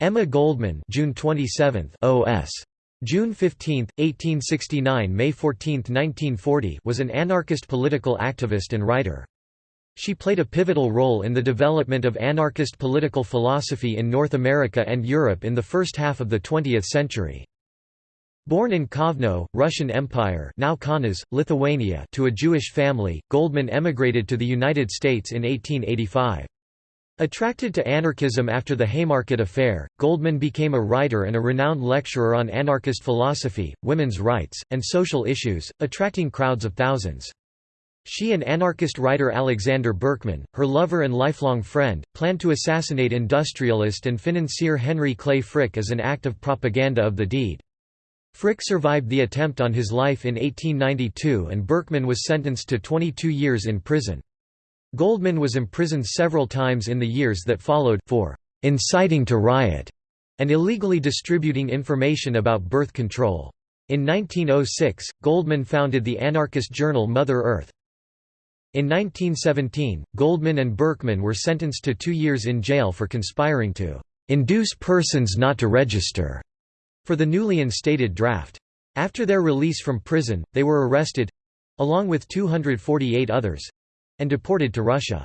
Emma Goldman June 27 OS. June 15, 1869 – May 14, 1940 was an anarchist political activist and writer. She played a pivotal role in the development of anarchist political philosophy in North America and Europe in the first half of the 20th century. Born in Kovno, Russian Empire now Kaunas, Lithuania to a Jewish family, Goldman emigrated to the United States in 1885. Attracted to anarchism after the Haymarket Affair, Goldman became a writer and a renowned lecturer on anarchist philosophy, women's rights, and social issues, attracting crowds of thousands. She and anarchist writer Alexander Berkman, her lover and lifelong friend, planned to assassinate industrialist and financier Henry Clay Frick as an act of propaganda of the deed. Frick survived the attempt on his life in 1892 and Berkman was sentenced to 22 years in prison. Goldman was imprisoned several times in the years that followed, for "...inciting to riot", and illegally distributing information about birth control. In 1906, Goldman founded the anarchist journal Mother Earth. In 1917, Goldman and Berkman were sentenced to two years in jail for conspiring to "...induce persons not to register." for the newly instated draft. After their release from prison, they were arrested—along with 248 others—and deported to Russia.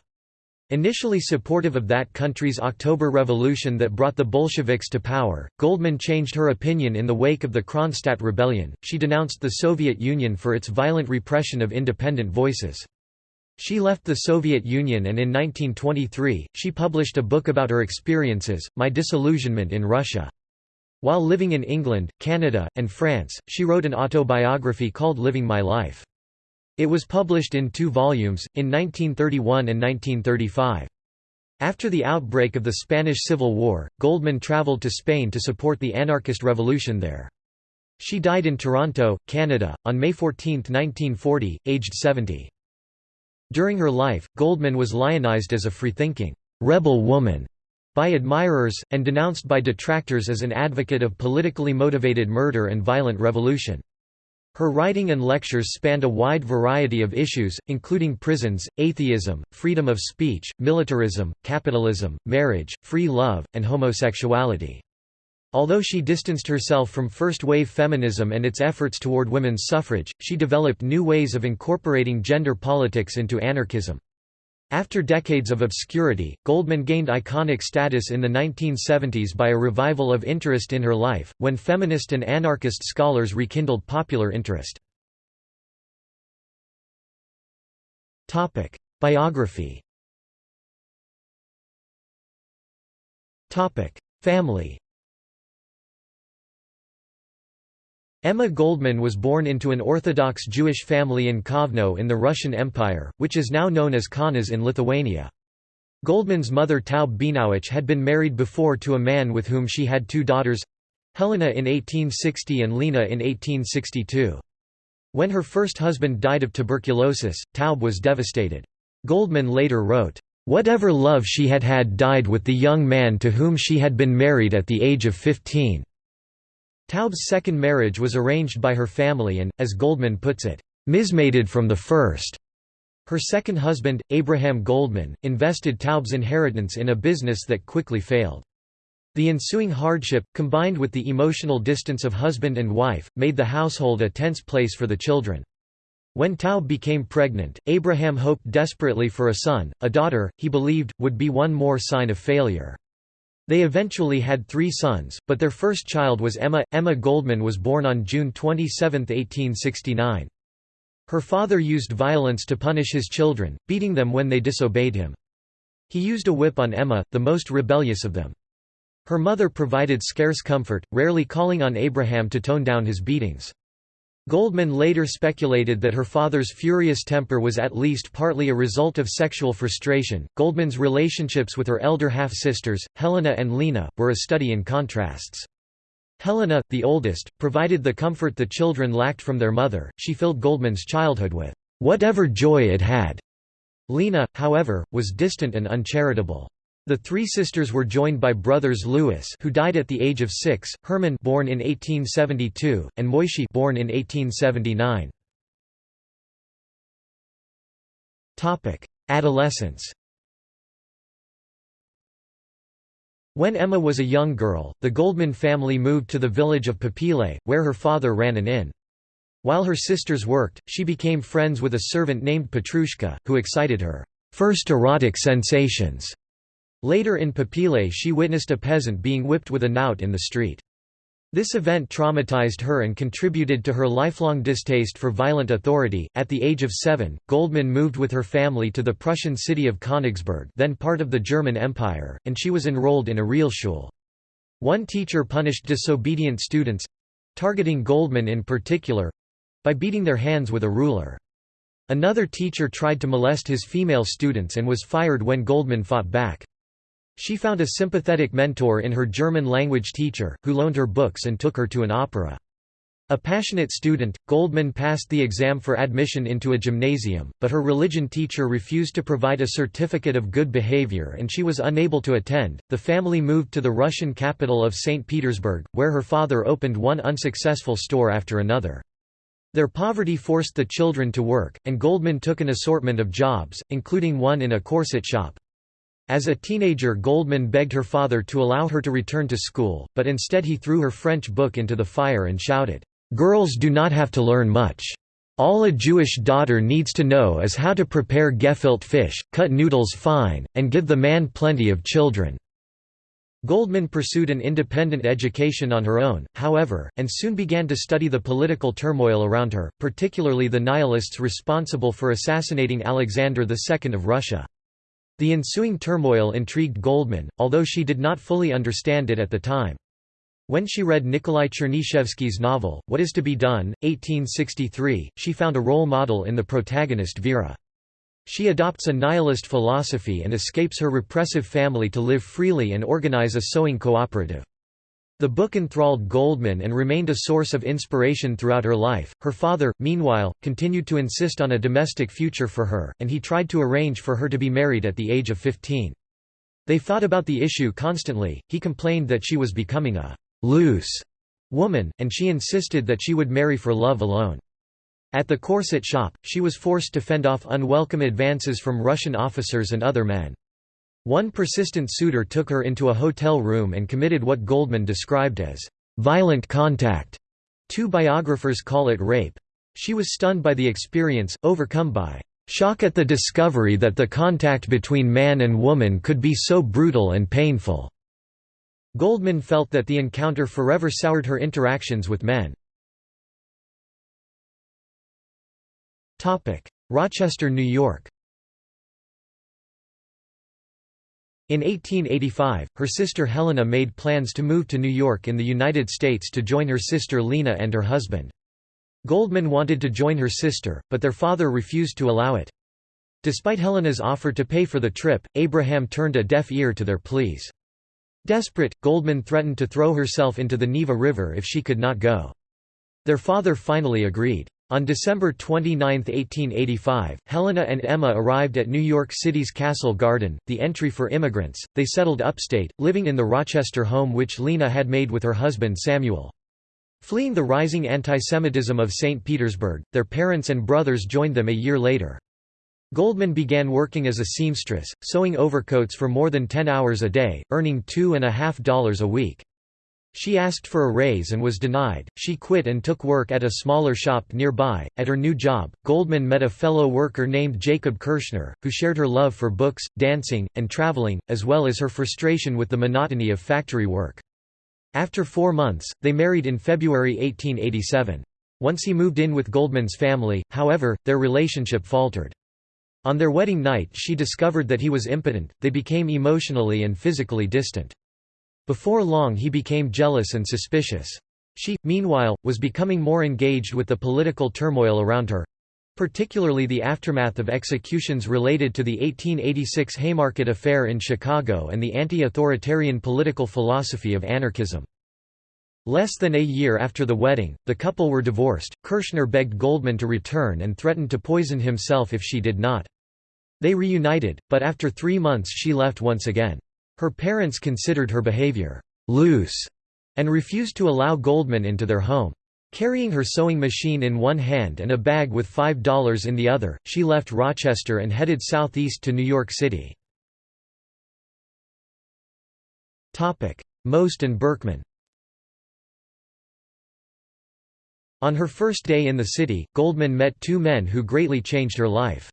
Initially supportive of that country's October Revolution that brought the Bolsheviks to power, Goldman changed her opinion in the wake of the Kronstadt Rebellion. She denounced the Soviet Union for its violent repression of independent voices. She left the Soviet Union and in 1923, she published a book about her experiences, My Disillusionment in Russia. While living in England, Canada, and France, she wrote an autobiography called Living My Life. It was published in two volumes, in 1931 and 1935. After the outbreak of the Spanish Civil War, Goldman traveled to Spain to support the anarchist revolution there. She died in Toronto, Canada, on May 14, 1940, aged 70. During her life, Goldman was lionized as a free-thinking, rebel woman by admirers, and denounced by detractors as an advocate of politically motivated murder and violent revolution. Her writing and lectures spanned a wide variety of issues, including prisons, atheism, freedom of speech, militarism, capitalism, marriage, free love, and homosexuality. Although she distanced herself from first-wave feminism and its efforts toward women's suffrage, she developed new ways of incorporating gender politics into anarchism. After decades of obscurity, Goldman gained iconic status in the 1970s by a revival of interest in her life, when feminist and anarchist scholars rekindled popular interest. Biography Family Emma Goldman was born into an Orthodox Jewish family in Kovno in the Russian Empire, which is now known as Kaunas in Lithuania. Goldman's mother Taub Bienowicz had been married before to a man with whom she had two daughters—Helena in 1860 and Lena in 1862. When her first husband died of tuberculosis, Taub was devastated. Goldman later wrote, "...whatever love she had had died with the young man to whom she had been married at the age of 15." Taub's second marriage was arranged by her family and, as Goldman puts it, "mismated from the first." Her second husband, Abraham Goldman, invested Taub's inheritance in a business that quickly failed. The ensuing hardship, combined with the emotional distance of husband and wife, made the household a tense place for the children. When Taub became pregnant, Abraham hoped desperately for a son, a daughter, he believed, would be one more sign of failure. They eventually had three sons, but their first child was Emma. Emma Goldman was born on June 27, 1869. Her father used violence to punish his children, beating them when they disobeyed him. He used a whip on Emma, the most rebellious of them. Her mother provided scarce comfort, rarely calling on Abraham to tone down his beatings. Goldman later speculated that her father's furious temper was at least partly a result of sexual frustration. Goldman's relationships with her elder half sisters, Helena and Lena, were a study in contrasts. Helena, the oldest, provided the comfort the children lacked from their mother, she filled Goldman's childhood with whatever joy it had. Lena, however, was distant and uncharitable. The three sisters were joined by brothers Louis who died at the age of six, Herman born in 1872, and Moishi born in 1879. Topic: Adolescence When Emma was a young girl, the Goldman family moved to the village of Papile, where her father ran an inn. While her sisters worked, she became friends with a servant named Petrushka, who excited her first erotic sensations. Later in Papile she witnessed a peasant being whipped with a knout in the street. This event traumatized her and contributed to her lifelong distaste for violent authority. At the age of seven, Goldman moved with her family to the Prussian city of Königsberg, then part of the German Empire, and she was enrolled in a Realschule. One teacher punished disobedient students targeting Goldman in particular by beating their hands with a ruler. Another teacher tried to molest his female students and was fired when Goldman fought back. She found a sympathetic mentor in her German language teacher, who loaned her books and took her to an opera. A passionate student, Goldman passed the exam for admission into a gymnasium, but her religion teacher refused to provide a certificate of good behavior and she was unable to attend. The family moved to the Russian capital of St. Petersburg, where her father opened one unsuccessful store after another. Their poverty forced the children to work, and Goldman took an assortment of jobs, including one in a corset shop. As a teenager Goldman begged her father to allow her to return to school, but instead he threw her French book into the fire and shouted, "'Girls do not have to learn much. All a Jewish daughter needs to know is how to prepare gefilte fish, cut noodles fine, and give the man plenty of children." Goldman pursued an independent education on her own, however, and soon began to study the political turmoil around her, particularly the nihilists responsible for assassinating Alexander II of Russia. The ensuing turmoil intrigued Goldman, although she did not fully understand it at the time. When she read Nikolai Chernyshevsky's novel, What is to be Done, 1863, she found a role model in the protagonist Vera. She adopts a nihilist philosophy and escapes her repressive family to live freely and organize a sewing cooperative. The book enthralled Goldman and remained a source of inspiration throughout her life. Her father, meanwhile, continued to insist on a domestic future for her, and he tried to arrange for her to be married at the age of 15. They thought about the issue constantly, he complained that she was becoming a «loose» woman, and she insisted that she would marry for love alone. At the corset shop, she was forced to fend off unwelcome advances from Russian officers and other men. One persistent suitor took her into a hotel room and committed what Goldman described as violent contact. Two biographers call it rape. She was stunned by the experience, overcome by shock at the discovery that the contact between man and woman could be so brutal and painful. Goldman felt that the encounter forever soured her interactions with men. Rochester, New York In 1885, her sister Helena made plans to move to New York in the United States to join her sister Lena and her husband. Goldman wanted to join her sister, but their father refused to allow it. Despite Helena's offer to pay for the trip, Abraham turned a deaf ear to their pleas. Desperate, Goldman threatened to throw herself into the Neva River if she could not go. Their father finally agreed. On December 29, 1885, Helena and Emma arrived at New York City's Castle Garden, the entry for immigrants. They settled upstate, living in the Rochester home which Lena had made with her husband Samuel. Fleeing the rising antisemitism of St. Petersburg, their parents and brothers joined them a year later. Goldman began working as a seamstress, sewing overcoats for more than 10 hours a day, earning two and a half dollars a week. She asked for a raise and was denied. She quit and took work at a smaller shop nearby. At her new job, Goldman met a fellow worker named Jacob Kirschner, who shared her love for books, dancing, and traveling, as well as her frustration with the monotony of factory work. After four months, they married in February 1887. Once he moved in with Goldman's family, however, their relationship faltered. On their wedding night she discovered that he was impotent, they became emotionally and physically distant. Before long he became jealous and suspicious. She, meanwhile, was becoming more engaged with the political turmoil around her—particularly the aftermath of executions related to the 1886 Haymarket Affair in Chicago and the anti-authoritarian political philosophy of anarchism. Less than a year after the wedding, the couple were divorced. Kirschner begged Goldman to return and threatened to poison himself if she did not. They reunited, but after three months she left once again. Her parents considered her behavior «loose» and refused to allow Goldman into their home. Carrying her sewing machine in one hand and a bag with $5 in the other, she left Rochester and headed southeast to New York City. Most and Berkman On her first day in the city, Goldman met two men who greatly changed her life.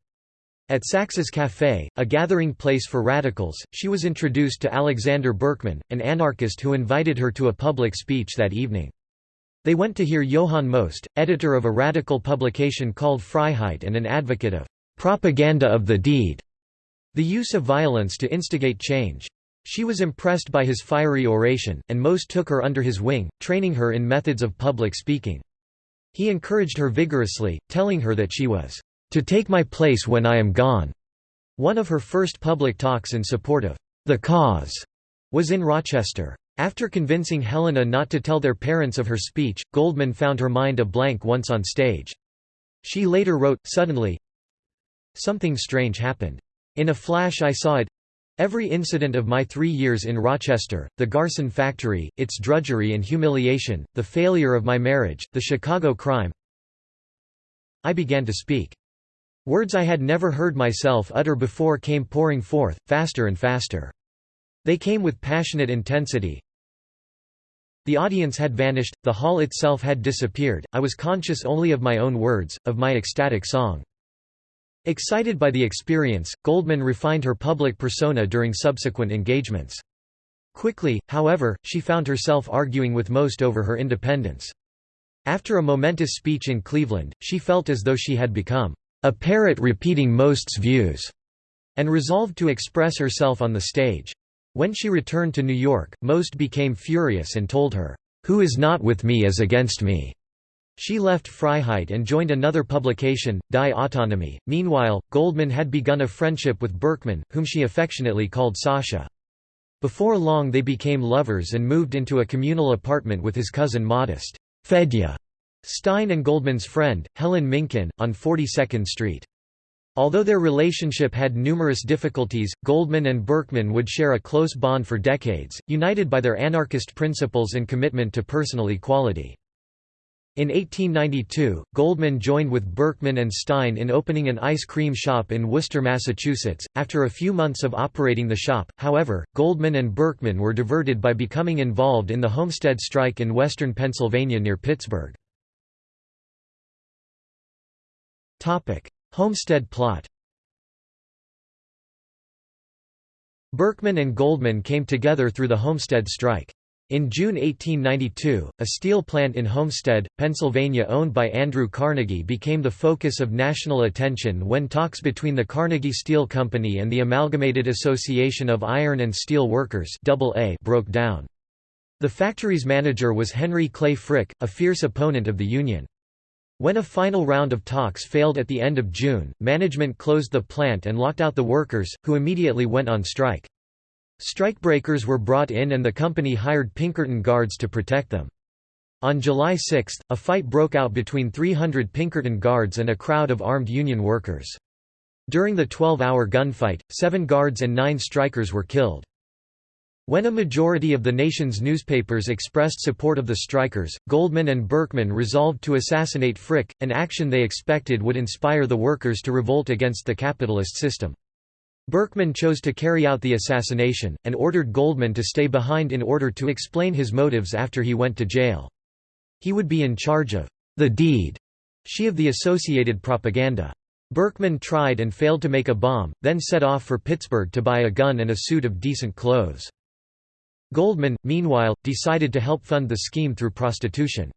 At Sachs's Café, a gathering place for radicals, she was introduced to Alexander Berkman, an anarchist who invited her to a public speech that evening. They went to hear Johann Most, editor of a radical publication called Freiheit and an advocate of propaganda of the deed, the use of violence to instigate change. She was impressed by his fiery oration, and Most took her under his wing, training her in methods of public speaking. He encouraged her vigorously, telling her that she was to take my place when I am gone. One of her first public talks in support of the cause was in Rochester. After convincing Helena not to tell their parents of her speech, Goldman found her mind a blank once on stage. She later wrote, suddenly, Something strange happened. In a flash I saw it Every incident of my three years in Rochester, the Garson factory, its drudgery and humiliation, the failure of my marriage, the Chicago crime I began to speak. Words I had never heard myself utter before came pouring forth, faster and faster. They came with passionate intensity. The audience had vanished, the hall itself had disappeared, I was conscious only of my own words, of my ecstatic song. Excited by the experience, Goldman refined her public persona during subsequent engagements. Quickly, however, she found herself arguing with Most over her independence. After a momentous speech in Cleveland, she felt as though she had become a parrot repeating Most's views, and resolved to express herself on the stage. When she returned to New York, Most became furious and told her, "'Who is not with me is against me'". She left Freiheit and joined another publication, Die Autonomie. Meanwhile, Goldman had begun a friendship with Berkman, whom she affectionately called Sasha. Before long they became lovers and moved into a communal apartment with his cousin Modest Fedya Stein and Goldman's friend, Helen Minkin, on 42nd Street. Although their relationship had numerous difficulties, Goldman and Berkman would share a close bond for decades, united by their anarchist principles and commitment to personal equality. In 1892, Goldman joined with Berkman and Stein in opening an ice cream shop in Worcester, Massachusetts. After a few months of operating the shop, however, Goldman and Berkman were diverted by becoming involved in the Homestead strike in western Pennsylvania near Pittsburgh. Homestead plot. Berkman and Goldman came together through the Homestead strike. In June 1892, a steel plant in Homestead, Pennsylvania owned by Andrew Carnegie became the focus of national attention when talks between the Carnegie Steel Company and the Amalgamated Association of Iron and Steel Workers broke down. The factory's manager was Henry Clay Frick, a fierce opponent of the union. When a final round of talks failed at the end of June, management closed the plant and locked out the workers, who immediately went on strike. Strikebreakers were brought in and the company hired Pinkerton guards to protect them. On July 6, a fight broke out between 300 Pinkerton guards and a crowd of armed Union workers. During the 12-hour gunfight, seven guards and nine strikers were killed. When a majority of the nation's newspapers expressed support of the strikers, Goldman and Berkman resolved to assassinate Frick, an action they expected would inspire the workers to revolt against the capitalist system. Berkman chose to carry out the assassination, and ordered Goldman to stay behind in order to explain his motives after he went to jail. He would be in charge of the deed, she of the associated propaganda. Berkman tried and failed to make a bomb, then set off for Pittsburgh to buy a gun and a suit of decent clothes. Goldman, meanwhile, decided to help fund the scheme through prostitution.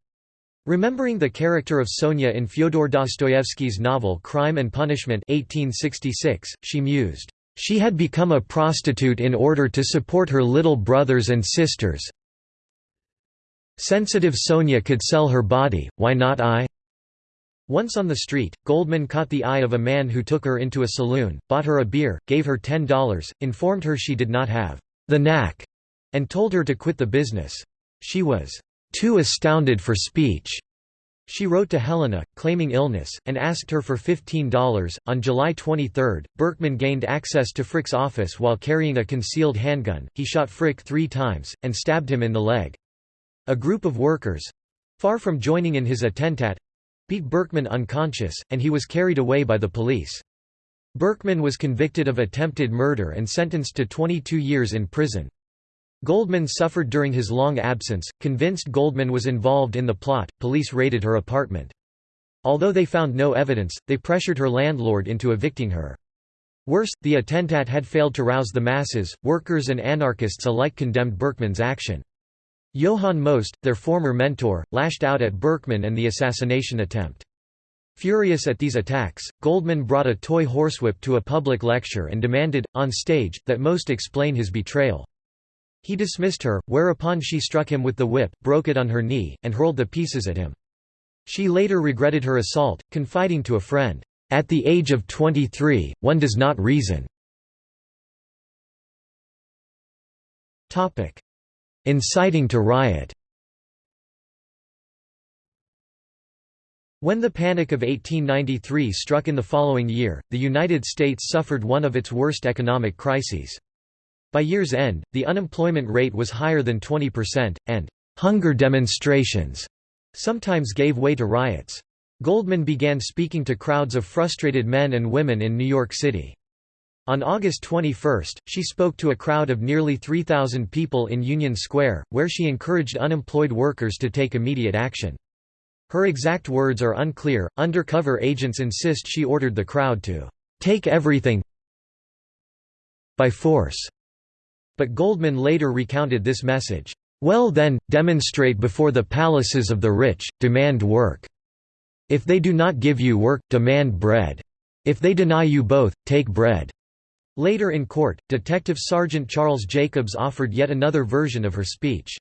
Remembering the character of Sonia in Fyodor Dostoevsky's novel Crime and Punishment 1866, she mused, she had become a prostitute in order to support her little brothers and sisters. Sensitive Sonia could sell her body, why not I? Once on the street, Goldman caught the eye of a man who took her into a saloon, bought her a beer, gave her $10, informed her she did not have the knack, and told her to quit the business. She was too astounded for speech. She wrote to Helena, claiming illness, and asked her for $15. On July 23, Berkman gained access to Frick's office while carrying a concealed handgun. He shot Frick three times, and stabbed him in the leg. A group of workers far from joining in his attentat beat Berkman unconscious, and he was carried away by the police. Berkman was convicted of attempted murder and sentenced to 22 years in prison. Goldman suffered during his long absence. Convinced Goldman was involved in the plot, police raided her apartment. Although they found no evidence, they pressured her landlord into evicting her. Worse, the attentat had failed to rouse the masses, workers and anarchists alike condemned Berkman's action. Johann Most, their former mentor, lashed out at Berkman and the assassination attempt. Furious at these attacks, Goldman brought a toy horsewhip to a public lecture and demanded, on stage, that Most explain his betrayal. He dismissed her, whereupon she struck him with the whip, broke it on her knee, and hurled the pieces at him. She later regretted her assault, confiding to a friend, "'At the age of 23, one does not reason." Inciting to riot When the Panic of 1893 struck in the following year, the United States suffered one of its worst economic crises. By year's end, the unemployment rate was higher than 20%, and «hunger demonstrations» sometimes gave way to riots. Goldman began speaking to crowds of frustrated men and women in New York City. On August 21, she spoke to a crowd of nearly 3,000 people in Union Square, where she encouraged unemployed workers to take immediate action. Her exact words are unclear. Undercover agents insist she ordered the crowd to take everything by force. But Goldman later recounted this message. Well then, demonstrate before the palaces of the rich, demand work. If they do not give you work, demand bread. If they deny you both, take bread. Later in court, Detective Sergeant Charles Jacobs offered yet another version of her speech.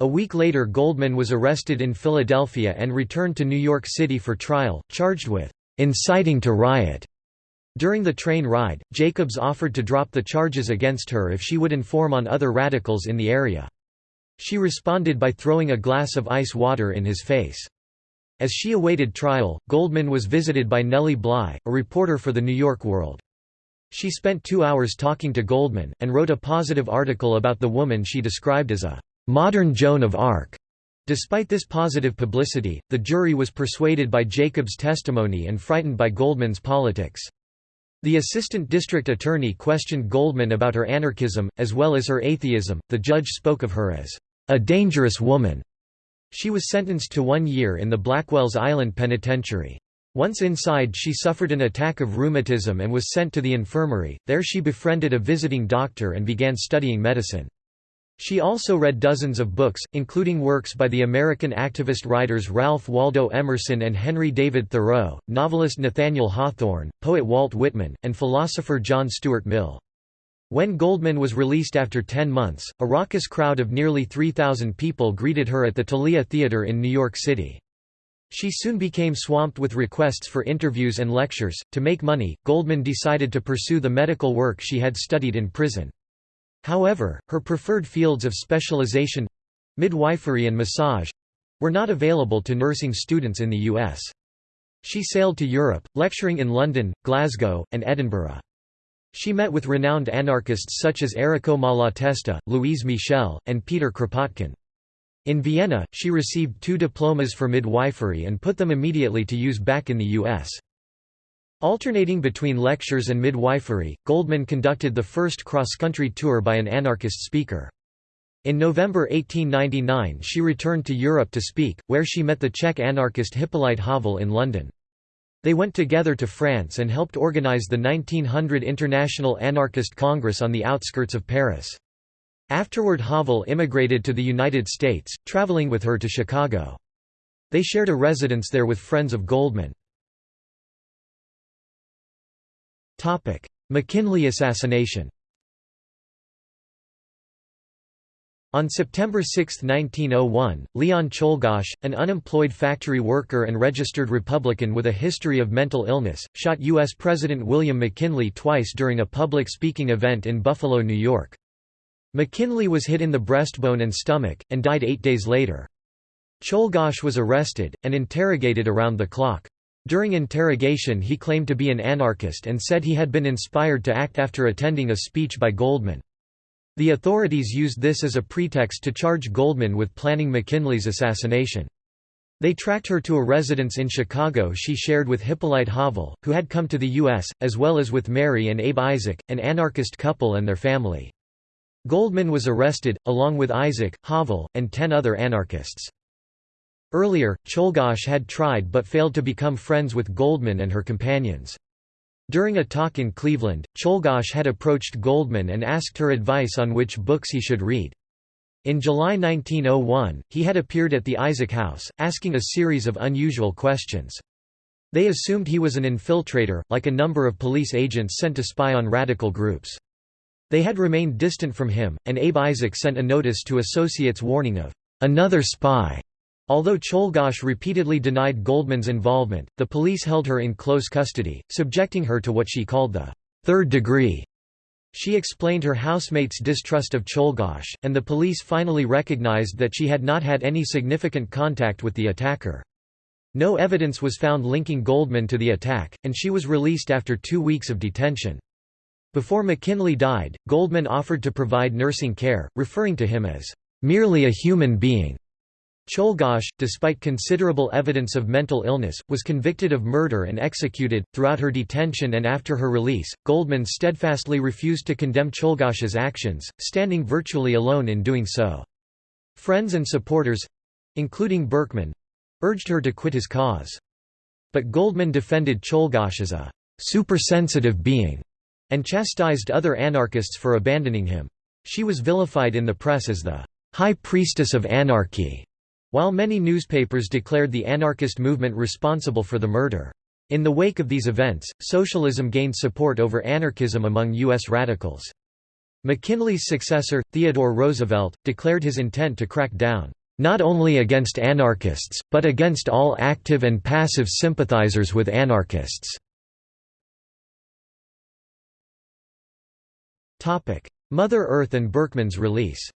A week later Goldman was arrested in Philadelphia and returned to New York City for trial, charged with inciting to riot. During the train ride, Jacobs offered to drop the charges against her if she would inform on other radicals in the area. She responded by throwing a glass of ice water in his face. As she awaited trial, Goldman was visited by Nellie Bly, a reporter for the New York World. She spent two hours talking to Goldman, and wrote a positive article about the woman she described as a modern Joan of Arc. Despite this positive publicity, the jury was persuaded by Jacob's testimony and frightened by Goldman's politics. The assistant district attorney questioned Goldman about her anarchism, as well as her atheism. The judge spoke of her as a dangerous woman. She was sentenced to one year in the Blackwell's Island Penitentiary. Once inside she suffered an attack of rheumatism and was sent to the infirmary, there she befriended a visiting doctor and began studying medicine. She also read dozens of books, including works by the American activist writers Ralph Waldo Emerson and Henry David Thoreau, novelist Nathaniel Hawthorne, poet Walt Whitman, and philosopher John Stuart Mill. When Goldman was released after ten months, a raucous crowd of nearly 3,000 people greeted her at the Thalia Theater in New York City. She soon became swamped with requests for interviews and lectures. To make money, Goldman decided to pursue the medical work she had studied in prison. However, her preferred fields of specialization—midwifery and massage—were not available to nursing students in the U.S. She sailed to Europe, lecturing in London, Glasgow, and Edinburgh. She met with renowned anarchists such as Errico Malatesta, Louise Michel, and Peter Kropotkin. In Vienna, she received two diplomas for midwifery and put them immediately to use back in the U.S. Alternating between lectures and midwifery, Goldman conducted the first cross-country tour by an anarchist speaker. In November 1899 she returned to Europe to speak, where she met the Czech anarchist Hippolyte Havel in London. They went together to France and helped organize the 1900 International Anarchist Congress on the outskirts of Paris. Afterward Havel immigrated to the United States, traveling with her to Chicago. They shared a residence there with friends of Goldman. McKinley assassination On September 6, 1901, Leon Czolgosz, an unemployed factory worker and registered Republican with a history of mental illness, shot U.S. President William McKinley twice during a public speaking event in Buffalo, New York. McKinley was hit in the breastbone and stomach, and died eight days later. Czolgosz was arrested, and interrogated around the clock. During interrogation he claimed to be an anarchist and said he had been inspired to act after attending a speech by Goldman. The authorities used this as a pretext to charge Goldman with planning McKinley's assassination. They tracked her to a residence in Chicago she shared with Hippolyte Havel, who had come to the U.S., as well as with Mary and Abe Isaac, an anarchist couple and their family. Goldman was arrested, along with Isaac, Havel, and ten other anarchists. Earlier, Czolgosz had tried but failed to become friends with Goldman and her companions. During a talk in Cleveland, Czolgosz had approached Goldman and asked her advice on which books he should read. In July 1901, he had appeared at the Isaac House, asking a series of unusual questions. They assumed he was an infiltrator, like a number of police agents sent to spy on radical groups. They had remained distant from him, and Abe Isaac sent a notice to associates warning of another spy. Although Czolgosz repeatedly denied Goldman's involvement, the police held her in close custody, subjecting her to what she called the third degree she explained her housemates' distrust of Czolgosz, and the police finally recognized that she had not had any significant contact with the attacker. No evidence was found linking Goldman to the attack, and she was released after two weeks of detention. Before McKinley died, Goldman offered to provide nursing care, referring to him as, "...merely a human being." Czolgosz, despite considerable evidence of mental illness, was convicted of murder and executed. Throughout her detention and after her release, Goldman steadfastly refused to condemn Czolgosz's actions, standing virtually alone in doing so. Friends and supporters including Berkman urged her to quit his cause. But Goldman defended Czolgosz as a supersensitive being and chastised other anarchists for abandoning him. She was vilified in the press as the high priestess of anarchy while many newspapers declared the anarchist movement responsible for the murder. In the wake of these events, socialism gained support over anarchism among U.S. radicals. McKinley's successor, Theodore Roosevelt, declared his intent to crack down, "...not only against anarchists, but against all active and passive sympathizers with anarchists." Mother Earth and Berkman's release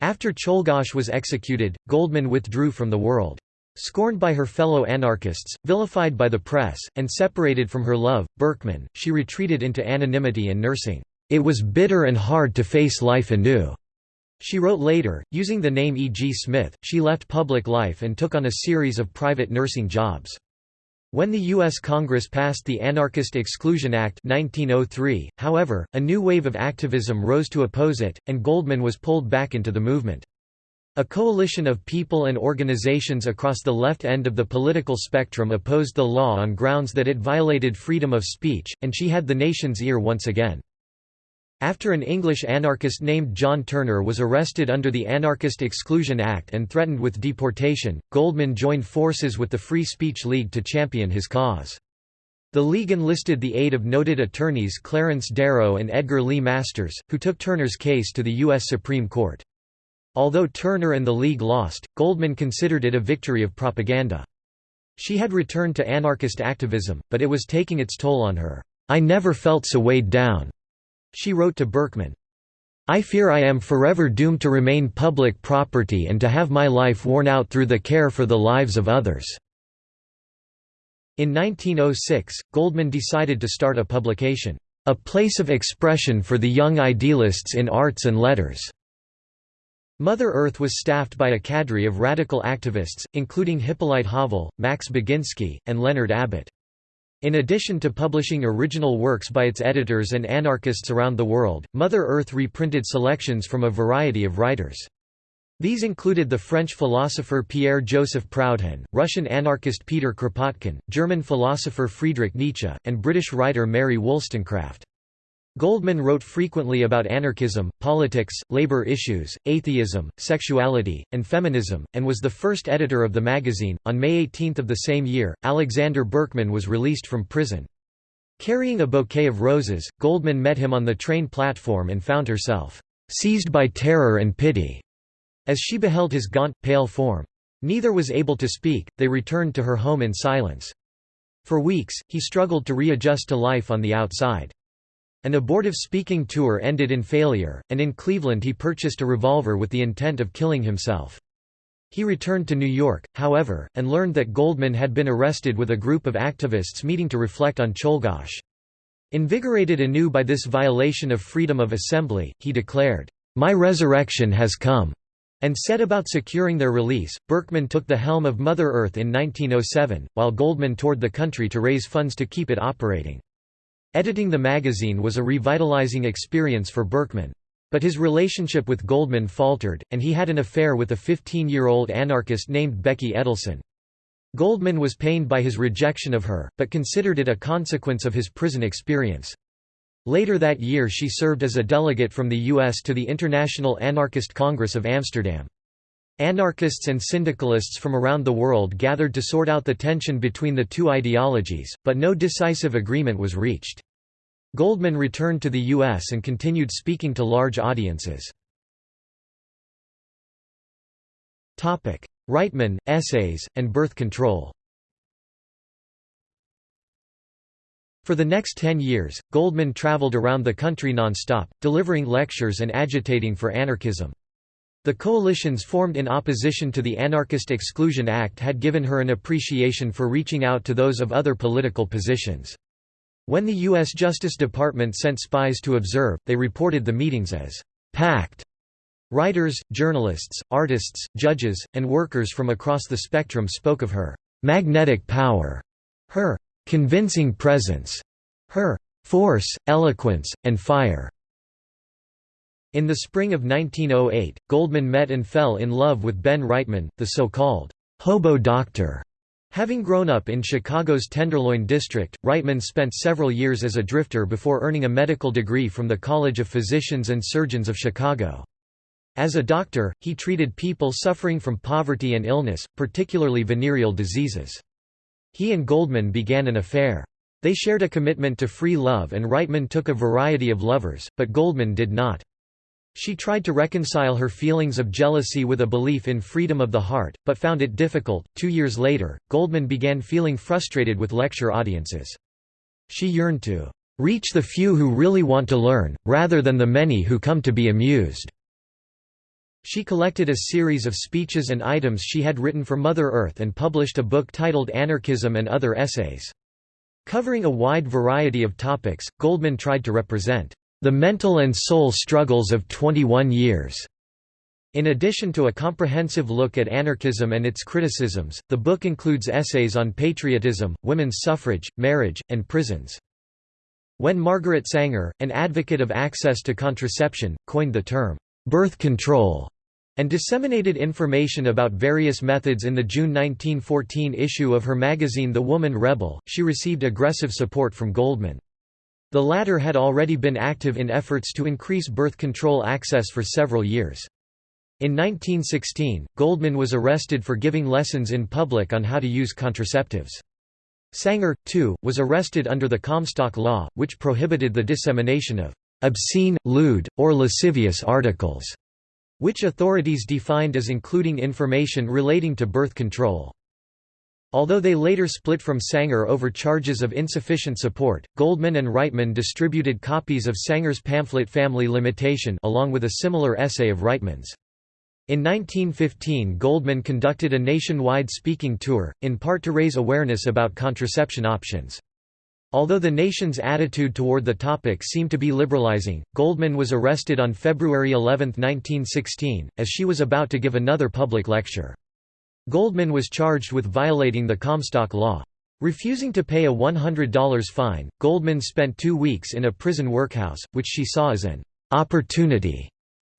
After Czolgosz was executed, Goldman withdrew from the world. Scorned by her fellow anarchists, vilified by the press, and separated from her love, Berkman, she retreated into anonymity and nursing. It was bitter and hard to face life anew. She wrote later, using the name E. G. Smith, she left public life and took on a series of private nursing jobs. When the U.S. Congress passed the Anarchist Exclusion Act 1903, however, a new wave of activism rose to oppose it, and Goldman was pulled back into the movement. A coalition of people and organizations across the left end of the political spectrum opposed the law on grounds that it violated freedom of speech, and she had the nation's ear once again. After an English anarchist named John Turner was arrested under the Anarchist Exclusion Act and threatened with deportation, Goldman joined forces with the Free Speech League to champion his cause. The League enlisted the aid of noted attorneys Clarence Darrow and Edgar Lee Masters, who took Turner's case to the U.S. Supreme Court. Although Turner and the League lost, Goldman considered it a victory of propaganda. She had returned to anarchist activism, but it was taking its toll on her. I never felt so weighed down. She wrote to Berkman, I fear I am forever doomed to remain public property and to have my life worn out through the care for the lives of others." In 1906, Goldman decided to start a publication, "...a place of expression for the young idealists in arts and letters." Mother Earth was staffed by a cadre of radical activists, including Hippolyte Havel, Max Baginski, and Leonard Abbott. In addition to publishing original works by its editors and anarchists around the world, Mother Earth reprinted selections from a variety of writers. These included the French philosopher Pierre-Joseph Proudhon, Russian anarchist Peter Kropotkin, German philosopher Friedrich Nietzsche, and British writer Mary Wollstonecraft. Goldman wrote frequently about anarchism, politics, labor issues, atheism, sexuality, and feminism, and was the first editor of the magazine. On May 18 of the same year, Alexander Berkman was released from prison. Carrying a bouquet of roses, Goldman met him on the train platform and found herself seized by terror and pity as she beheld his gaunt, pale form. Neither was able to speak, they returned to her home in silence. For weeks, he struggled to readjust to life on the outside. An abortive speaking tour ended in failure, and in Cleveland he purchased a revolver with the intent of killing himself. He returned to New York, however, and learned that Goldman had been arrested with a group of activists meeting to reflect on Czolgosz. Invigorated anew by this violation of freedom of assembly, he declared, "'My resurrection has come' and set about securing their release. Berkman took the helm of Mother Earth in 1907, while Goldman toured the country to raise funds to keep it operating. Editing the magazine was a revitalizing experience for Berkman. But his relationship with Goldman faltered, and he had an affair with a 15-year-old anarchist named Becky Edelson. Goldman was pained by his rejection of her, but considered it a consequence of his prison experience. Later that year she served as a delegate from the U.S. to the International Anarchist Congress of Amsterdam. Anarchists and syndicalists from around the world gathered to sort out the tension between the two ideologies, but no decisive agreement was reached. Goldman returned to the U.S. and continued speaking to large audiences. Reitman, essays, and birth control For the next ten years, Goldman traveled around the country non-stop, delivering lectures and agitating for anarchism. The coalitions formed in opposition to the Anarchist Exclusion Act had given her an appreciation for reaching out to those of other political positions. When the U.S. Justice Department sent spies to observe, they reported the meetings as packed. Writers, journalists, artists, judges, and workers from across the spectrum spoke of her magnetic power, her convincing presence, her force, eloquence, and fire. In the spring of 1908, Goldman met and fell in love with Ben Reitman, the so-called hobo doctor. Having grown up in Chicago's Tenderloin district, Reitman spent several years as a drifter before earning a medical degree from the College of Physicians and Surgeons of Chicago. As a doctor, he treated people suffering from poverty and illness, particularly venereal diseases. He and Goldman began an affair. They shared a commitment to free love and Reitman took a variety of lovers, but Goldman did not. She tried to reconcile her feelings of jealousy with a belief in freedom of the heart, but found it difficult. Two years later, Goldman began feeling frustrated with lecture audiences. She yearned to reach the few who really want to learn, rather than the many who come to be amused. She collected a series of speeches and items she had written for Mother Earth and published a book titled Anarchism and Other Essays. Covering a wide variety of topics, Goldman tried to represent the mental and soul struggles of 21 years. In addition to a comprehensive look at anarchism and its criticisms, the book includes essays on patriotism, women's suffrage, marriage, and prisons. When Margaret Sanger, an advocate of access to contraception, coined the term, birth control, and disseminated information about various methods in the June 1914 issue of her magazine The Woman Rebel, she received aggressive support from Goldman. The latter had already been active in efforts to increase birth control access for several years. In 1916, Goldman was arrested for giving lessons in public on how to use contraceptives. Sanger, too, was arrested under the Comstock Law, which prohibited the dissemination of obscene, lewd, or lascivious articles, which authorities defined as including information relating to birth control. Although they later split from Sanger over charges of insufficient support, Goldman and Reitman distributed copies of Sanger's pamphlet Family Limitation along with a similar essay of Reitman's. In 1915 Goldman conducted a nationwide speaking tour, in part to raise awareness about contraception options. Although the nation's attitude toward the topic seemed to be liberalizing, Goldman was arrested on February 11, 1916, as she was about to give another public lecture. Goldman was charged with violating the Comstock Law. Refusing to pay a $100 fine, Goldman spent two weeks in a prison workhouse, which she saw as an opportunity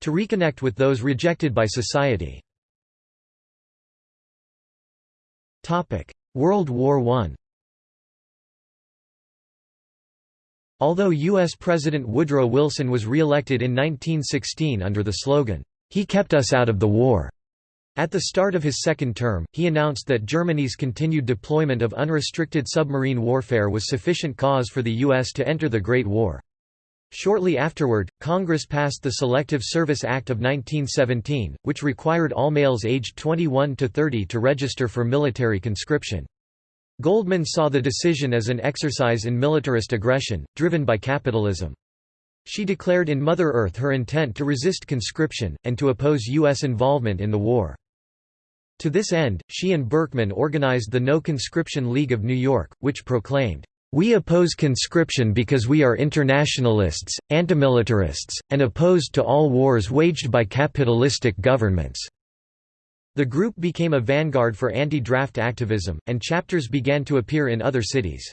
to reconnect with those rejected by society. World War I Although U.S. President Woodrow Wilson was re-elected in 1916 under the slogan, "'He kept us out of the war'", at the start of his second term, he announced that Germany's continued deployment of unrestricted submarine warfare was sufficient cause for the U.S. to enter the Great War. Shortly afterward, Congress passed the Selective Service Act of 1917, which required all males aged 21 to 30 to register for military conscription. Goldman saw the decision as an exercise in militarist aggression, driven by capitalism. She declared in Mother Earth her intent to resist conscription, and to oppose U.S. involvement in the war. To this end, she and Berkman organized the No Conscription League of New York, which proclaimed, "...we oppose conscription because we are internationalists, antimilitarists, and opposed to all wars waged by capitalistic governments." The group became a vanguard for anti-draft activism, and chapters began to appear in other cities.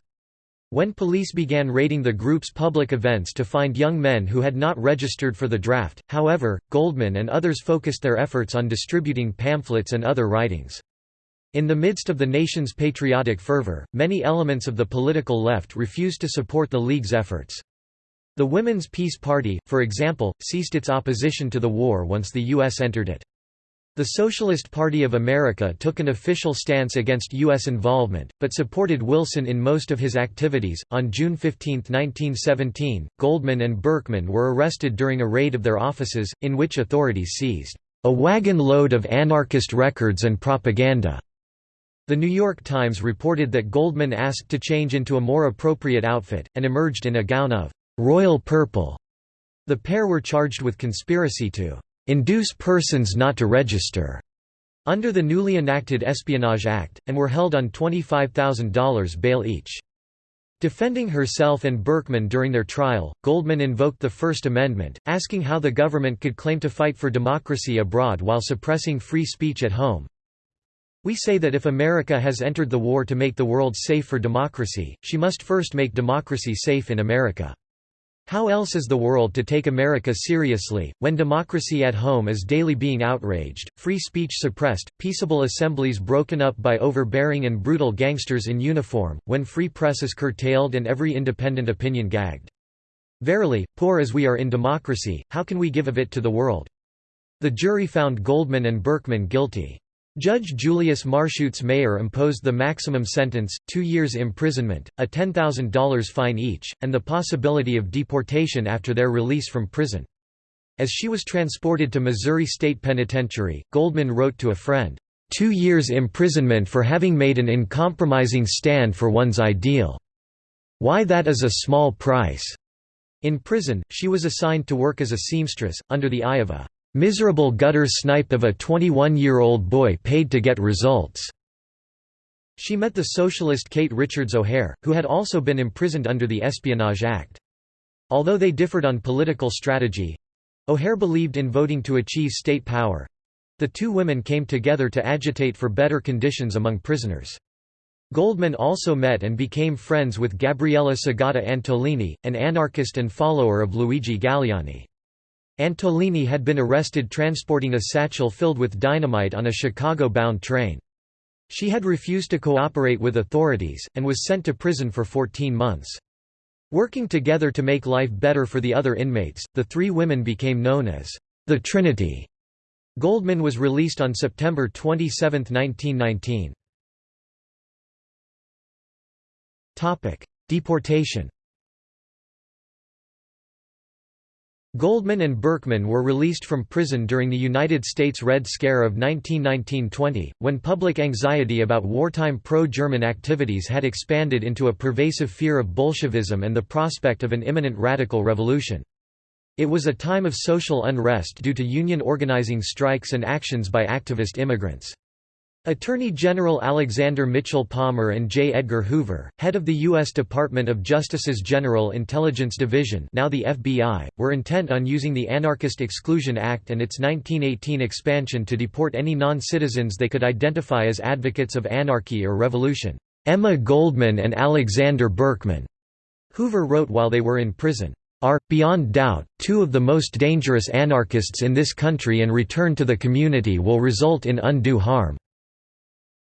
When police began raiding the group's public events to find young men who had not registered for the draft, however, Goldman and others focused their efforts on distributing pamphlets and other writings. In the midst of the nation's patriotic fervor, many elements of the political left refused to support the League's efforts. The Women's Peace Party, for example, ceased its opposition to the war once the U.S. entered it. The Socialist Party of America took an official stance against U.S. involvement, but supported Wilson in most of his activities. On June 15, 1917, Goldman and Berkman were arrested during a raid of their offices, in which authorities seized a wagon load of anarchist records and propaganda. The New York Times reported that Goldman asked to change into a more appropriate outfit, and emerged in a gown of royal purple. The pair were charged with conspiracy to induce persons not to register under the newly enacted Espionage Act, and were held on $25,000 bail each. Defending herself and Berkman during their trial, Goldman invoked the First Amendment, asking how the government could claim to fight for democracy abroad while suppressing free speech at home. We say that if America has entered the war to make the world safe for democracy, she must first make democracy safe in America. How else is the world to take America seriously, when democracy at home is daily being outraged, free speech suppressed, peaceable assemblies broken up by overbearing and brutal gangsters in uniform, when free press is curtailed and every independent opinion gagged? Verily, poor as we are in democracy, how can we give of it to the world? The jury found Goldman and Berkman guilty. Judge Julius Marshuetz Mayer imposed the maximum sentence, two years imprisonment, a $10,000 fine each, and the possibility of deportation after their release from prison. As she was transported to Missouri State Penitentiary, Goldman wrote to a friend, two years imprisonment for having made an uncompromising stand for one's ideal. Why that is a small price." In prison, she was assigned to work as a seamstress, under the eye of a Miserable gutter snipe of a 21-year-old boy paid to get results." She met the socialist Kate Richards O'Hare, who had also been imprisoned under the Espionage Act. Although they differed on political strategy—O'Hare believed in voting to achieve state power—the two women came together to agitate for better conditions among prisoners. Goldman also met and became friends with Gabriella Segata Antolini, an anarchist and follower of Luigi Galleani. Antolini had been arrested transporting a satchel filled with dynamite on a Chicago-bound train. She had refused to cooperate with authorities, and was sent to prison for 14 months. Working together to make life better for the other inmates, the three women became known as the Trinity. Goldman was released on September 27, 1919. Deportation Goldman and Berkman were released from prison during the United States Red Scare of 1919–20, when public anxiety about wartime pro-German activities had expanded into a pervasive fear of Bolshevism and the prospect of an imminent radical revolution. It was a time of social unrest due to union organizing strikes and actions by activist immigrants. Attorney General Alexander Mitchell Palmer and J. Edgar Hoover, head of the U.S. Department of Justice's General Intelligence Division now the FBI, were intent on using the Anarchist Exclusion Act and its 1918 expansion to deport any non-citizens they could identify as advocates of anarchy or revolution. Emma Goldman and Alexander Berkman, Hoover wrote while they were in prison, are, beyond doubt, two of the most dangerous anarchists in this country and return to the community will result in undue harm.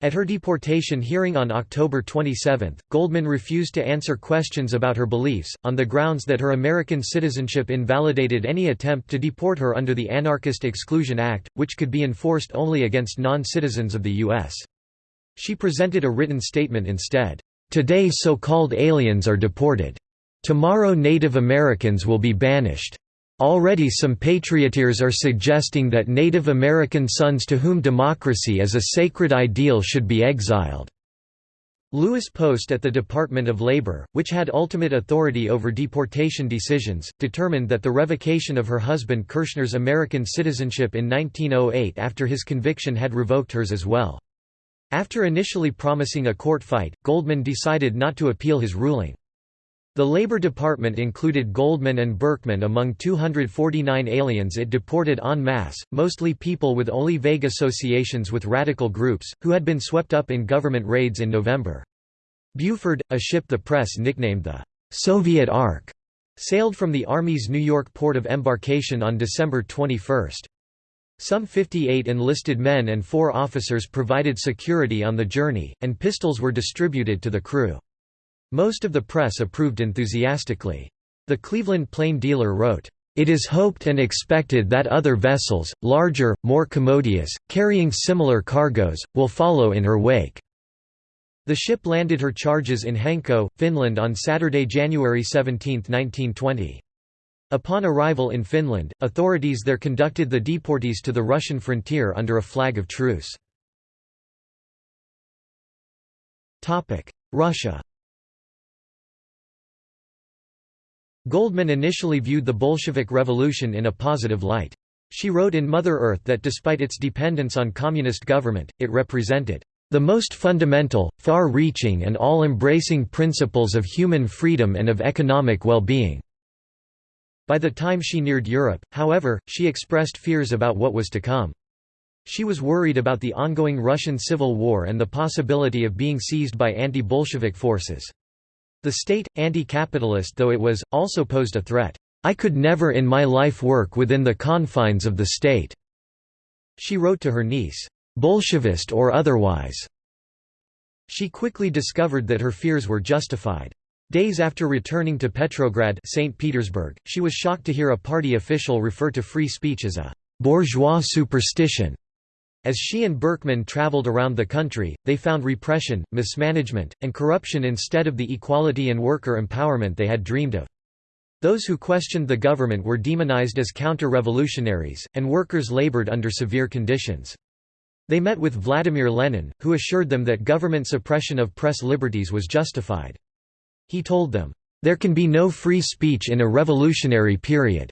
At her deportation hearing on October 27, Goldman refused to answer questions about her beliefs, on the grounds that her American citizenship invalidated any attempt to deport her under the Anarchist Exclusion Act, which could be enforced only against non-citizens of the U.S. She presented a written statement instead. Today so-called aliens are deported. Tomorrow Native Americans will be banished. Already some patrioteers are suggesting that Native American sons to whom democracy is a sacred ideal should be exiled. Louis Post at the Department of Labor, which had ultimate authority over deportation decisions, determined that the revocation of her husband Kershner's American citizenship in 1908 after his conviction had revoked hers as well. After initially promising a court fight, Goldman decided not to appeal his ruling. The Labor Department included Goldman and Berkman among 249 aliens it deported en masse, mostly people with only vague associations with radical groups, who had been swept up in government raids in November. Buford, a ship the press nicknamed the Soviet Ark, sailed from the Army's New York port of embarkation on December 21. Some 58 enlisted men and four officers provided security on the journey, and pistols were distributed to the crew. Most of the press approved enthusiastically. The Cleveland Plain Dealer wrote, "...it is hoped and expected that other vessels, larger, more commodious, carrying similar cargoes, will follow in her wake." The ship landed her charges in Hanko, Finland on Saturday, January 17, 1920. Upon arrival in Finland, authorities there conducted the deportees to the Russian frontier under a flag of truce. Russia Goldman initially viewed the Bolshevik Revolution in a positive light. She wrote in Mother Earth that despite its dependence on communist government, it represented the most fundamental, far-reaching and all-embracing principles of human freedom and of economic well-being." By the time she neared Europe, however, she expressed fears about what was to come. She was worried about the ongoing Russian Civil War and the possibility of being seized by anti-Bolshevik forces. The state, anti-capitalist though it was, also posed a threat. I could never in my life work within the confines of the state." She wrote to her niece, "Bolshevist or otherwise." She quickly discovered that her fears were justified. Days after returning to Petrograd St. Petersburg, she was shocked to hear a party official refer to free speech as a «bourgeois superstition». As she and Berkman traveled around the country, they found repression, mismanagement, and corruption instead of the equality and worker empowerment they had dreamed of. Those who questioned the government were demonized as counter-revolutionaries, and workers labored under severe conditions. They met with Vladimir Lenin, who assured them that government suppression of press liberties was justified. He told them, "...there can be no free speech in a revolutionary period."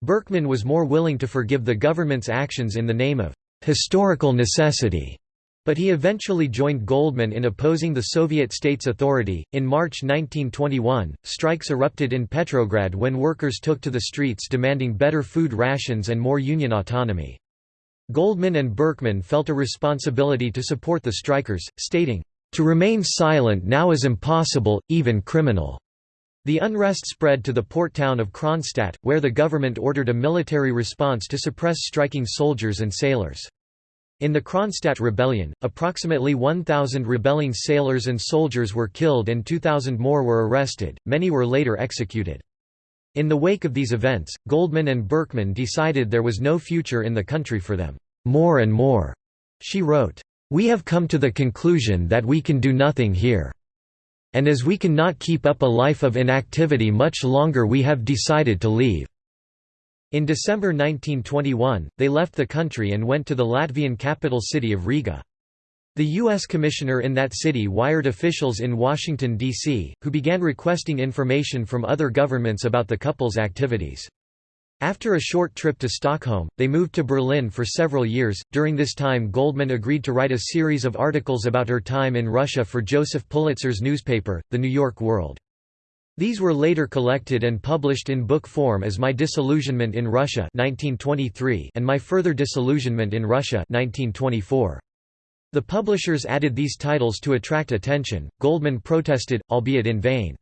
Berkman was more willing to forgive the government's actions in the name of historical necessity. But he eventually joined Goldman in opposing the Soviet state's authority. In March 1921, strikes erupted in Petrograd when workers took to the streets demanding better food rations and more union autonomy. Goldman and Berkman felt a responsibility to support the strikers, stating, To remain silent now is impossible, even criminal. The unrest spread to the port town of Kronstadt, where the government ordered a military response to suppress striking soldiers and sailors. In the Kronstadt rebellion, approximately 1,000 rebelling sailors and soldiers were killed and 2,000 more were arrested, many were later executed. In the wake of these events, Goldman and Berkman decided there was no future in the country for them. More and more, she wrote, we have come to the conclusion that we can do nothing here. And as we cannot keep up a life of inactivity much longer we have decided to leave." In December 1921, they left the country and went to the Latvian capital city of Riga. The U.S. commissioner in that city wired officials in Washington, D.C., who began requesting information from other governments about the couple's activities. After a short trip to Stockholm, they moved to Berlin for several years. During this time, Goldman agreed to write a series of articles about her time in Russia for Joseph Pulitzer's newspaper, The New York World. These were later collected and published in book form as My Disillusionment in Russia 1923 and My Further Disillusionment in Russia 1924. The publishers added these titles to attract attention. Goldman protested, albeit in vain.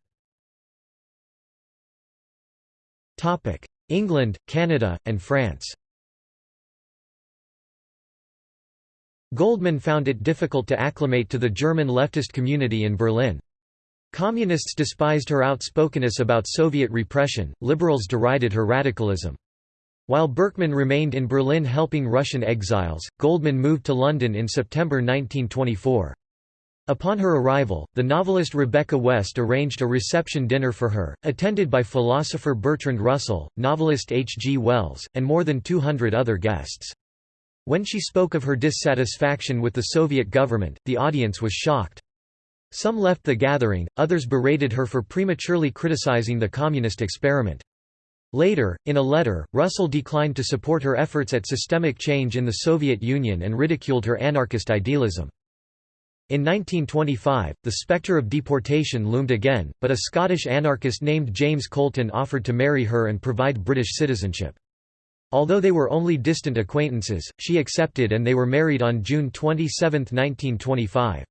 Topic: England, Canada, and France. Goldman found it difficult to acclimate to the German leftist community in Berlin. Communists despised her outspokenness about Soviet repression, liberals derided her radicalism. While Berkman remained in Berlin helping Russian exiles, Goldman moved to London in September 1924. Upon her arrival, the novelist Rebecca West arranged a reception dinner for her, attended by philosopher Bertrand Russell, novelist H. G. Wells, and more than 200 other guests. When she spoke of her dissatisfaction with the Soviet government, the audience was shocked. Some left the gathering, others berated her for prematurely criticizing the communist experiment. Later, in a letter, Russell declined to support her efforts at systemic change in the Soviet Union and ridiculed her anarchist idealism. In 1925, the spectre of deportation loomed again, but a Scottish anarchist named James Colton offered to marry her and provide British citizenship. Although they were only distant acquaintances, she accepted and they were married on June 27, 1925.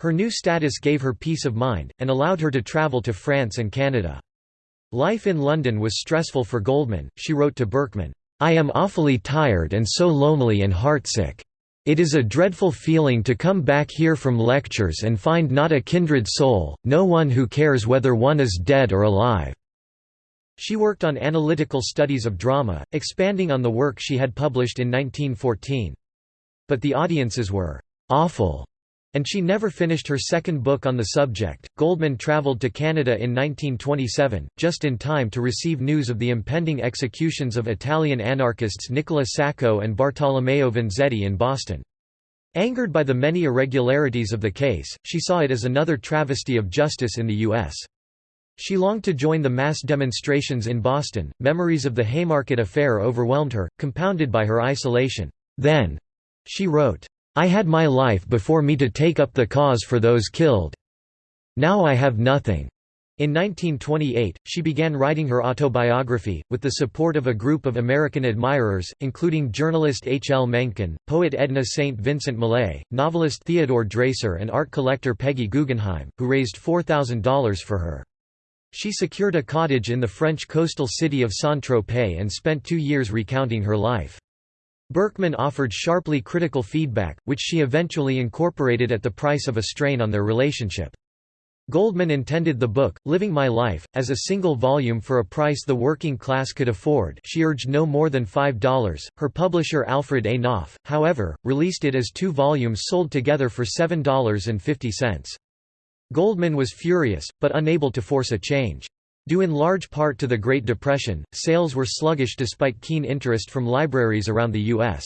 Her new status gave her peace of mind, and allowed her to travel to France and Canada. Life in London was stressful for Goldman, she wrote to Berkman, "'I am awfully tired and so lonely and heartsick. It is a dreadful feeling to come back here from lectures and find not a kindred soul, no one who cares whether one is dead or alive." She worked on analytical studies of drama, expanding on the work she had published in 1914. But the audiences were awful and she never finished her second book on the subject. Goldman traveled to Canada in 1927, just in time to receive news of the impending executions of Italian anarchists Nicola Sacco and Bartolomeo Vanzetti in Boston. Angered by the many irregularities of the case, she saw it as another travesty of justice in the U.S. She longed to join the mass demonstrations in Boston. Memories of the Haymarket affair overwhelmed her, compounded by her isolation. Then, she wrote, I had my life before me to take up the cause for those killed. Now I have nothing. In 1928, she began writing her autobiography, with the support of a group of American admirers, including journalist H. L. Mencken, poet Edna St. Vincent Millay, novelist Theodore Dreiser and art collector Peggy Guggenheim, who raised $4,000 for her. She secured a cottage in the French coastal city of Saint-Tropez and spent two years recounting her life. Berkman offered sharply critical feedback, which she eventually incorporated at the price of a strain on their relationship. Goldman intended the book, Living My Life, as a single volume for a price the working class could afford she urged no more than $5. Her publisher Alfred A. Knopf, however, released it as two volumes sold together for $7.50. Goldman was furious, but unable to force a change. Due in large part to the Great Depression, sales were sluggish despite keen interest from libraries around the U.S.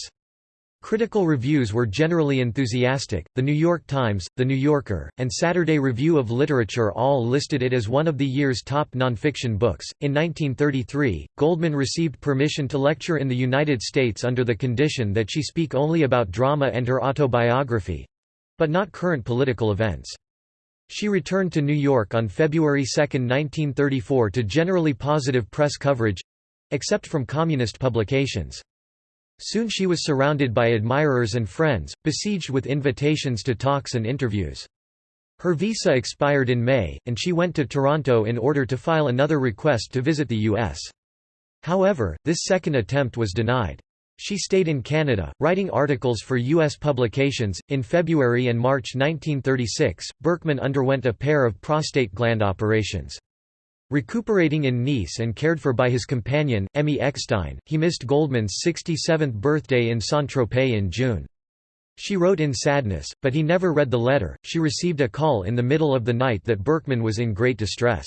Critical reviews were generally enthusiastic. The New York Times, The New Yorker, and Saturday Review of Literature all listed it as one of the year's top nonfiction books. In 1933, Goldman received permission to lecture in the United States under the condition that she speak only about drama and her autobiography but not current political events. She returned to New York on February 2, 1934 to generally positive press coverage—except from communist publications. Soon she was surrounded by admirers and friends, besieged with invitations to talks and interviews. Her visa expired in May, and she went to Toronto in order to file another request to visit the U.S. However, this second attempt was denied. She stayed in Canada, writing articles for U.S. publications. In February and March 1936, Berkman underwent a pair of prostate gland operations. Recuperating in Nice and cared for by his companion, Emmy Eckstein, he missed Goldman's 67th birthday in Saint-Tropez in June. She wrote in sadness, but he never read the letter. She received a call in the middle of the night that Berkman was in great distress.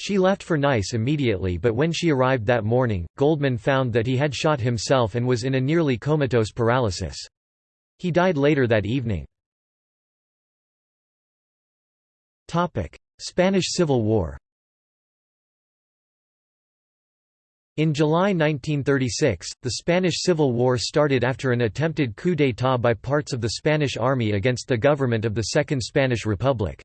She left for Nice immediately but when she arrived that morning, Goldman found that he had shot himself and was in a nearly comatose paralysis. He died later that evening. Spanish Civil War In July 1936, the Spanish Civil War started after an attempted coup d'état by parts of the Spanish army against the government of the Second Spanish Republic.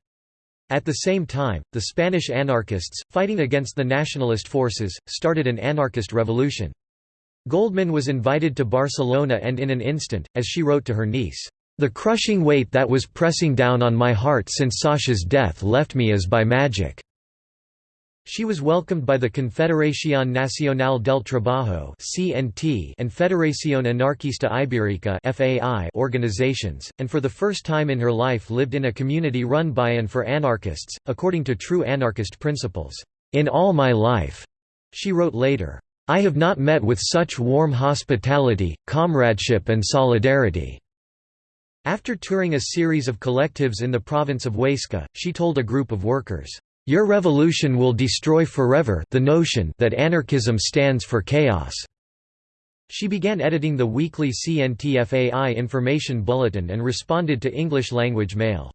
At the same time, the Spanish anarchists, fighting against the nationalist forces, started an anarchist revolution. Goldman was invited to Barcelona and in an instant, as she wrote to her niece, "...the crushing weight that was pressing down on my heart since Sasha's death left me as by magic." She was welcomed by the Confederación Nacional del Trabajo and Federación Anarquista Ibérica organizations, and for the first time in her life lived in a community run by and for anarchists, according to true anarchist principles. In all my life, she wrote later, I have not met with such warm hospitality, comradeship and solidarity. After touring a series of collectives in the province of Huesca, she told a group of workers, your revolution will destroy forever the notion that anarchism stands for chaos." She began editing the weekly CNTFAI information bulletin and responded to English-language mail.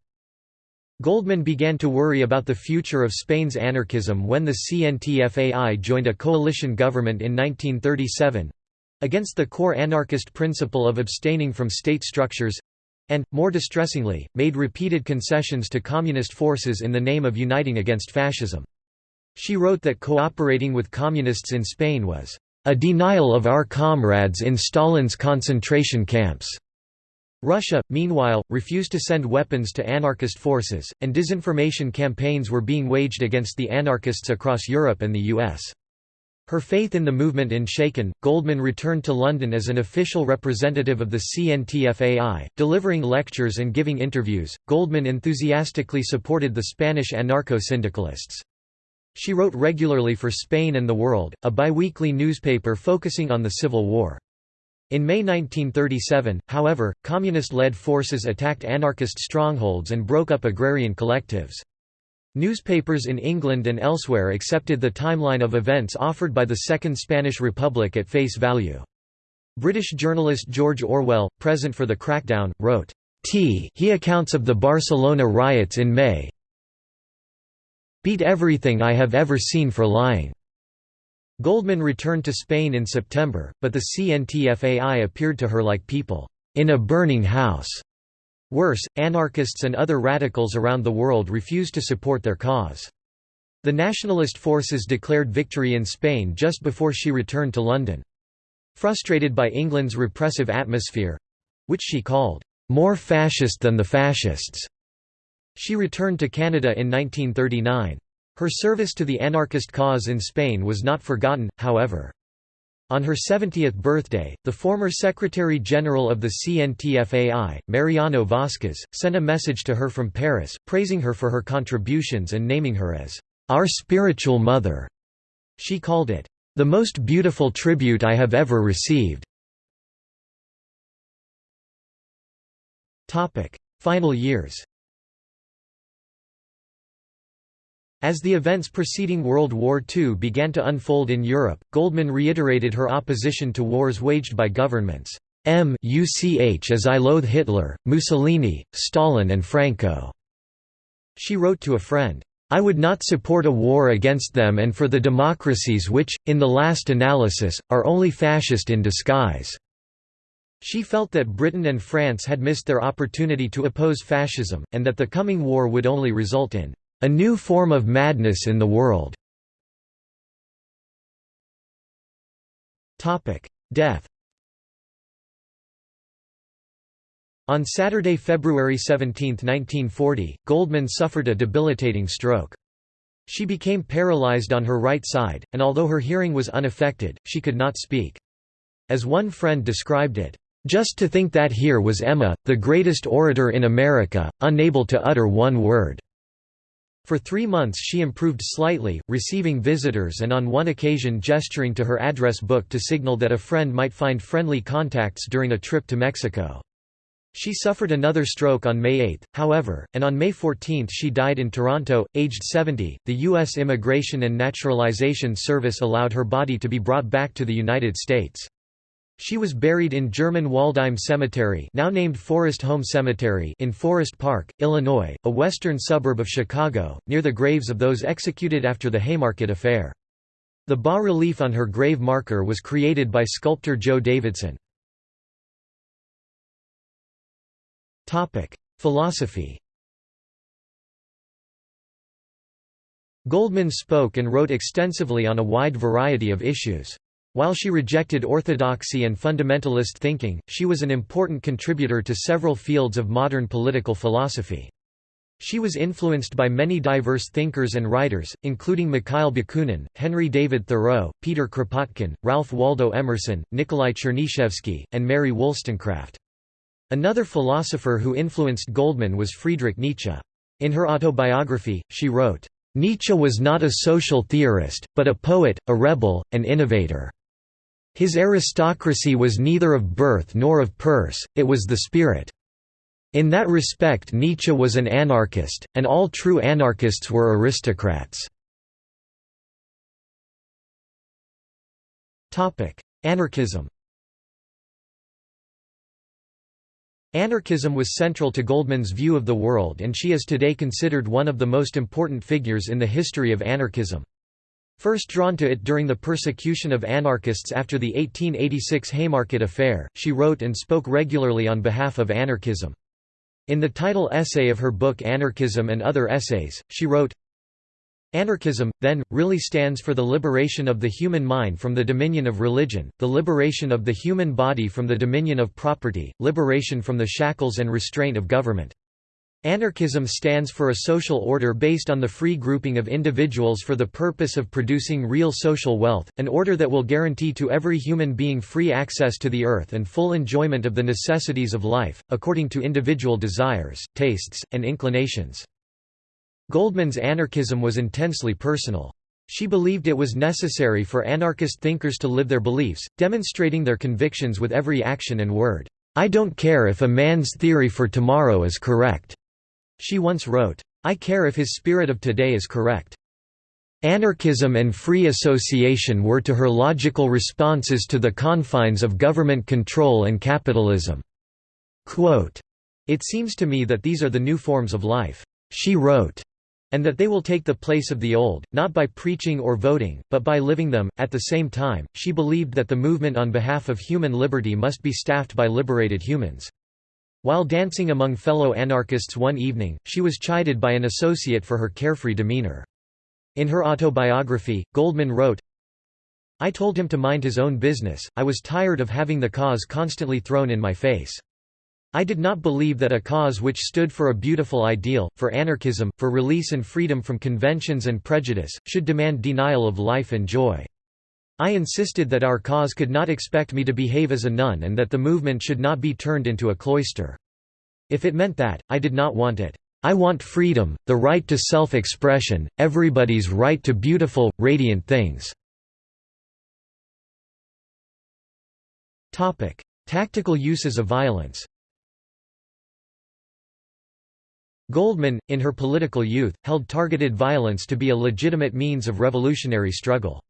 Goldman began to worry about the future of Spain's anarchism when the CNTFAI joined a coalition government in 1937—against the core anarchist principle of abstaining from state structures, and, more distressingly, made repeated concessions to communist forces in the name of uniting against fascism. She wrote that cooperating with communists in Spain was a denial of our comrades in Stalin's concentration camps. Russia, meanwhile, refused to send weapons to anarchist forces, and disinformation campaigns were being waged against the anarchists across Europe and the US. Her faith in the movement in shaken, Goldman returned to London as an official representative of the CNTFAI, delivering lectures and giving interviews. Goldman enthusiastically supported the Spanish anarcho-syndicalists. She wrote regularly for Spain and the World, a biweekly newspaper focusing on the Civil War. In May 1937, however, communist-led forces attacked anarchist strongholds and broke up agrarian collectives. Newspapers in England and elsewhere accepted the timeline of events offered by the Second Spanish Republic at face value. British journalist George Orwell, present for the crackdown, wrote, T he accounts of the Barcelona riots in May beat everything I have ever seen for lying. Goldman returned to Spain in September, but the CNTFAI appeared to her like people in a burning house. Worse, anarchists and other radicals around the world refused to support their cause. The nationalist forces declared victory in Spain just before she returned to London. Frustrated by England's repressive atmosphere—which she called, "...more fascist than the fascists," she returned to Canada in 1939. Her service to the anarchist cause in Spain was not forgotten, however. On her 70th birthday, the former Secretary-General of the CNTFAI, Mariano Vasquez, sent a message to her from Paris, praising her for her contributions and naming her as, "...our spiritual mother." She called it, "...the most beautiful tribute I have ever received." Final years As the events preceding World War II began to unfold in Europe, Goldman reiterated her opposition to wars waged by governments. M UCH as I loathe Hitler, Mussolini, Stalin and Franco." She wrote to a friend, "...I would not support a war against them and for the democracies which, in the last analysis, are only fascist in disguise." She felt that Britain and France had missed their opportunity to oppose fascism, and that the coming war would only result in a new form of madness in the world. Death On Saturday, February 17, 1940, Goldman suffered a debilitating stroke. She became paralyzed on her right side, and although her hearing was unaffected, she could not speak. As one friend described it, "...just to think that here was Emma, the greatest orator in America, unable to utter one word." For three months she improved slightly, receiving visitors and on one occasion gesturing to her address book to signal that a friend might find friendly contacts during a trip to Mexico. She suffered another stroke on May 8, however, and on May 14 she died in Toronto, aged 70. The U.S. Immigration and Naturalization Service allowed her body to be brought back to the United States. She was buried in German Waldheim Cemetery now named Forest Home Cemetery in Forest Park, Illinois, a western suburb of Chicago, near the graves of those executed after the Haymarket Affair. The bas-relief on her grave marker was created by sculptor Jo Davidson. Philosophy Goldman spoke and wrote extensively on a wide variety of issues. While she rejected orthodoxy and fundamentalist thinking, she was an important contributor to several fields of modern political philosophy. She was influenced by many diverse thinkers and writers, including Mikhail Bakunin, Henry David Thoreau, Peter Kropotkin, Ralph Waldo Emerson, Nikolai Chernyshevsky, and Mary Wollstonecraft. Another philosopher who influenced Goldman was Friedrich Nietzsche. In her autobiography, she wrote, "...Nietzsche was not a social theorist, but a poet, a rebel, an innovator." His aristocracy was neither of birth nor of purse, it was the spirit. In that respect Nietzsche was an anarchist, and all true anarchists were aristocrats. Anarchism Anarchism was central to Goldman's view of the world and she is today considered one of the most important figures in the history of anarchism. First drawn to it during the persecution of anarchists after the 1886 Haymarket Affair, she wrote and spoke regularly on behalf of anarchism. In the title essay of her book Anarchism and Other Essays, she wrote, Anarchism, then, really stands for the liberation of the human mind from the dominion of religion, the liberation of the human body from the dominion of property, liberation from the shackles and restraint of government. Anarchism stands for a social order based on the free grouping of individuals for the purpose of producing real social wealth, an order that will guarantee to every human being free access to the earth and full enjoyment of the necessities of life, according to individual desires, tastes, and inclinations. Goldman's anarchism was intensely personal. She believed it was necessary for anarchist thinkers to live their beliefs, demonstrating their convictions with every action and word. I don't care if a man's theory for tomorrow is correct. She once wrote, I care if his spirit of today is correct. Anarchism and free association were to her logical responses to the confines of government control and capitalism. Quote, it seems to me that these are the new forms of life. She wrote, and that they will take the place of the old, not by preaching or voting, but by living them. At the same time, she believed that the movement on behalf of human liberty must be staffed by liberated humans. While dancing among fellow anarchists one evening, she was chided by an associate for her carefree demeanor. In her autobiography, Goldman wrote, I told him to mind his own business, I was tired of having the cause constantly thrown in my face. I did not believe that a cause which stood for a beautiful ideal, for anarchism, for release and freedom from conventions and prejudice, should demand denial of life and joy. I insisted that our cause could not expect me to behave as a nun and that the movement should not be turned into a cloister. If it meant that, I did not want it. I want freedom, the right to self-expression, everybody's right to beautiful, radiant things. Tactical uses of violence Goldman, in her political youth, held targeted violence to be a legitimate means of revolutionary struggle.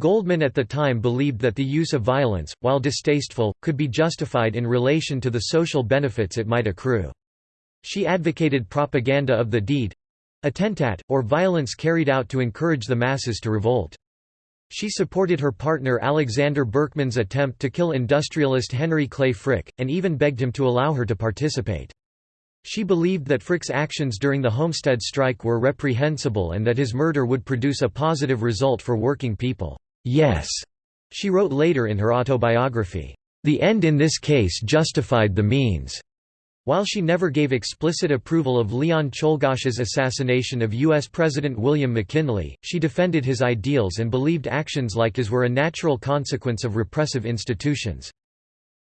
Goldman at the time believed that the use of violence, while distasteful, could be justified in relation to the social benefits it might accrue. She advocated propaganda of the deed—attentat, or violence carried out to encourage the masses to revolt. She supported her partner Alexander Berkman's attempt to kill industrialist Henry Clay Frick, and even begged him to allow her to participate. She believed that Frick's actions during the Homestead strike were reprehensible and that his murder would produce a positive result for working people. Yes, she wrote later in her autobiography, the end in this case justified the means. While she never gave explicit approval of Leon Czolgosz's assassination of U.S. President William McKinley, she defended his ideals and believed actions like his were a natural consequence of repressive institutions.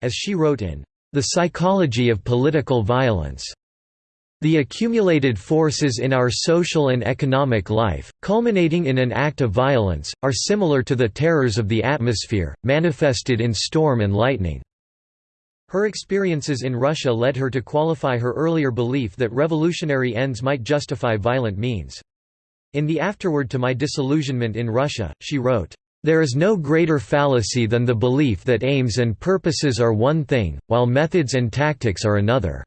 As she wrote in The Psychology of Political Violence, the accumulated forces in our social and economic life, culminating in an act of violence, are similar to the terrors of the atmosphere, manifested in storm and lightning. Her experiences in Russia led her to qualify her earlier belief that revolutionary ends might justify violent means. In the afterword to my disillusionment in Russia, she wrote, "...there is no greater fallacy than the belief that aims and purposes are one thing, while methods and tactics are another."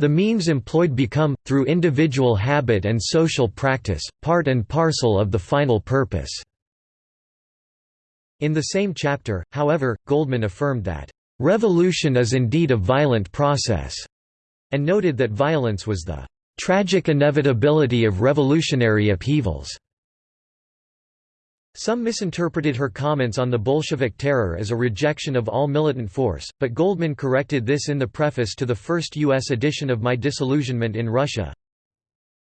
The means employed become, through individual habit and social practice, part and parcel of the final purpose." In the same chapter, however, Goldman affirmed that, "...revolution is indeed a violent process," and noted that violence was the "...tragic inevitability of revolutionary upheavals." Some misinterpreted her comments on the Bolshevik terror as a rejection of all militant force, but Goldman corrected this in the preface to the first U.S. edition of My Disillusionment in Russia.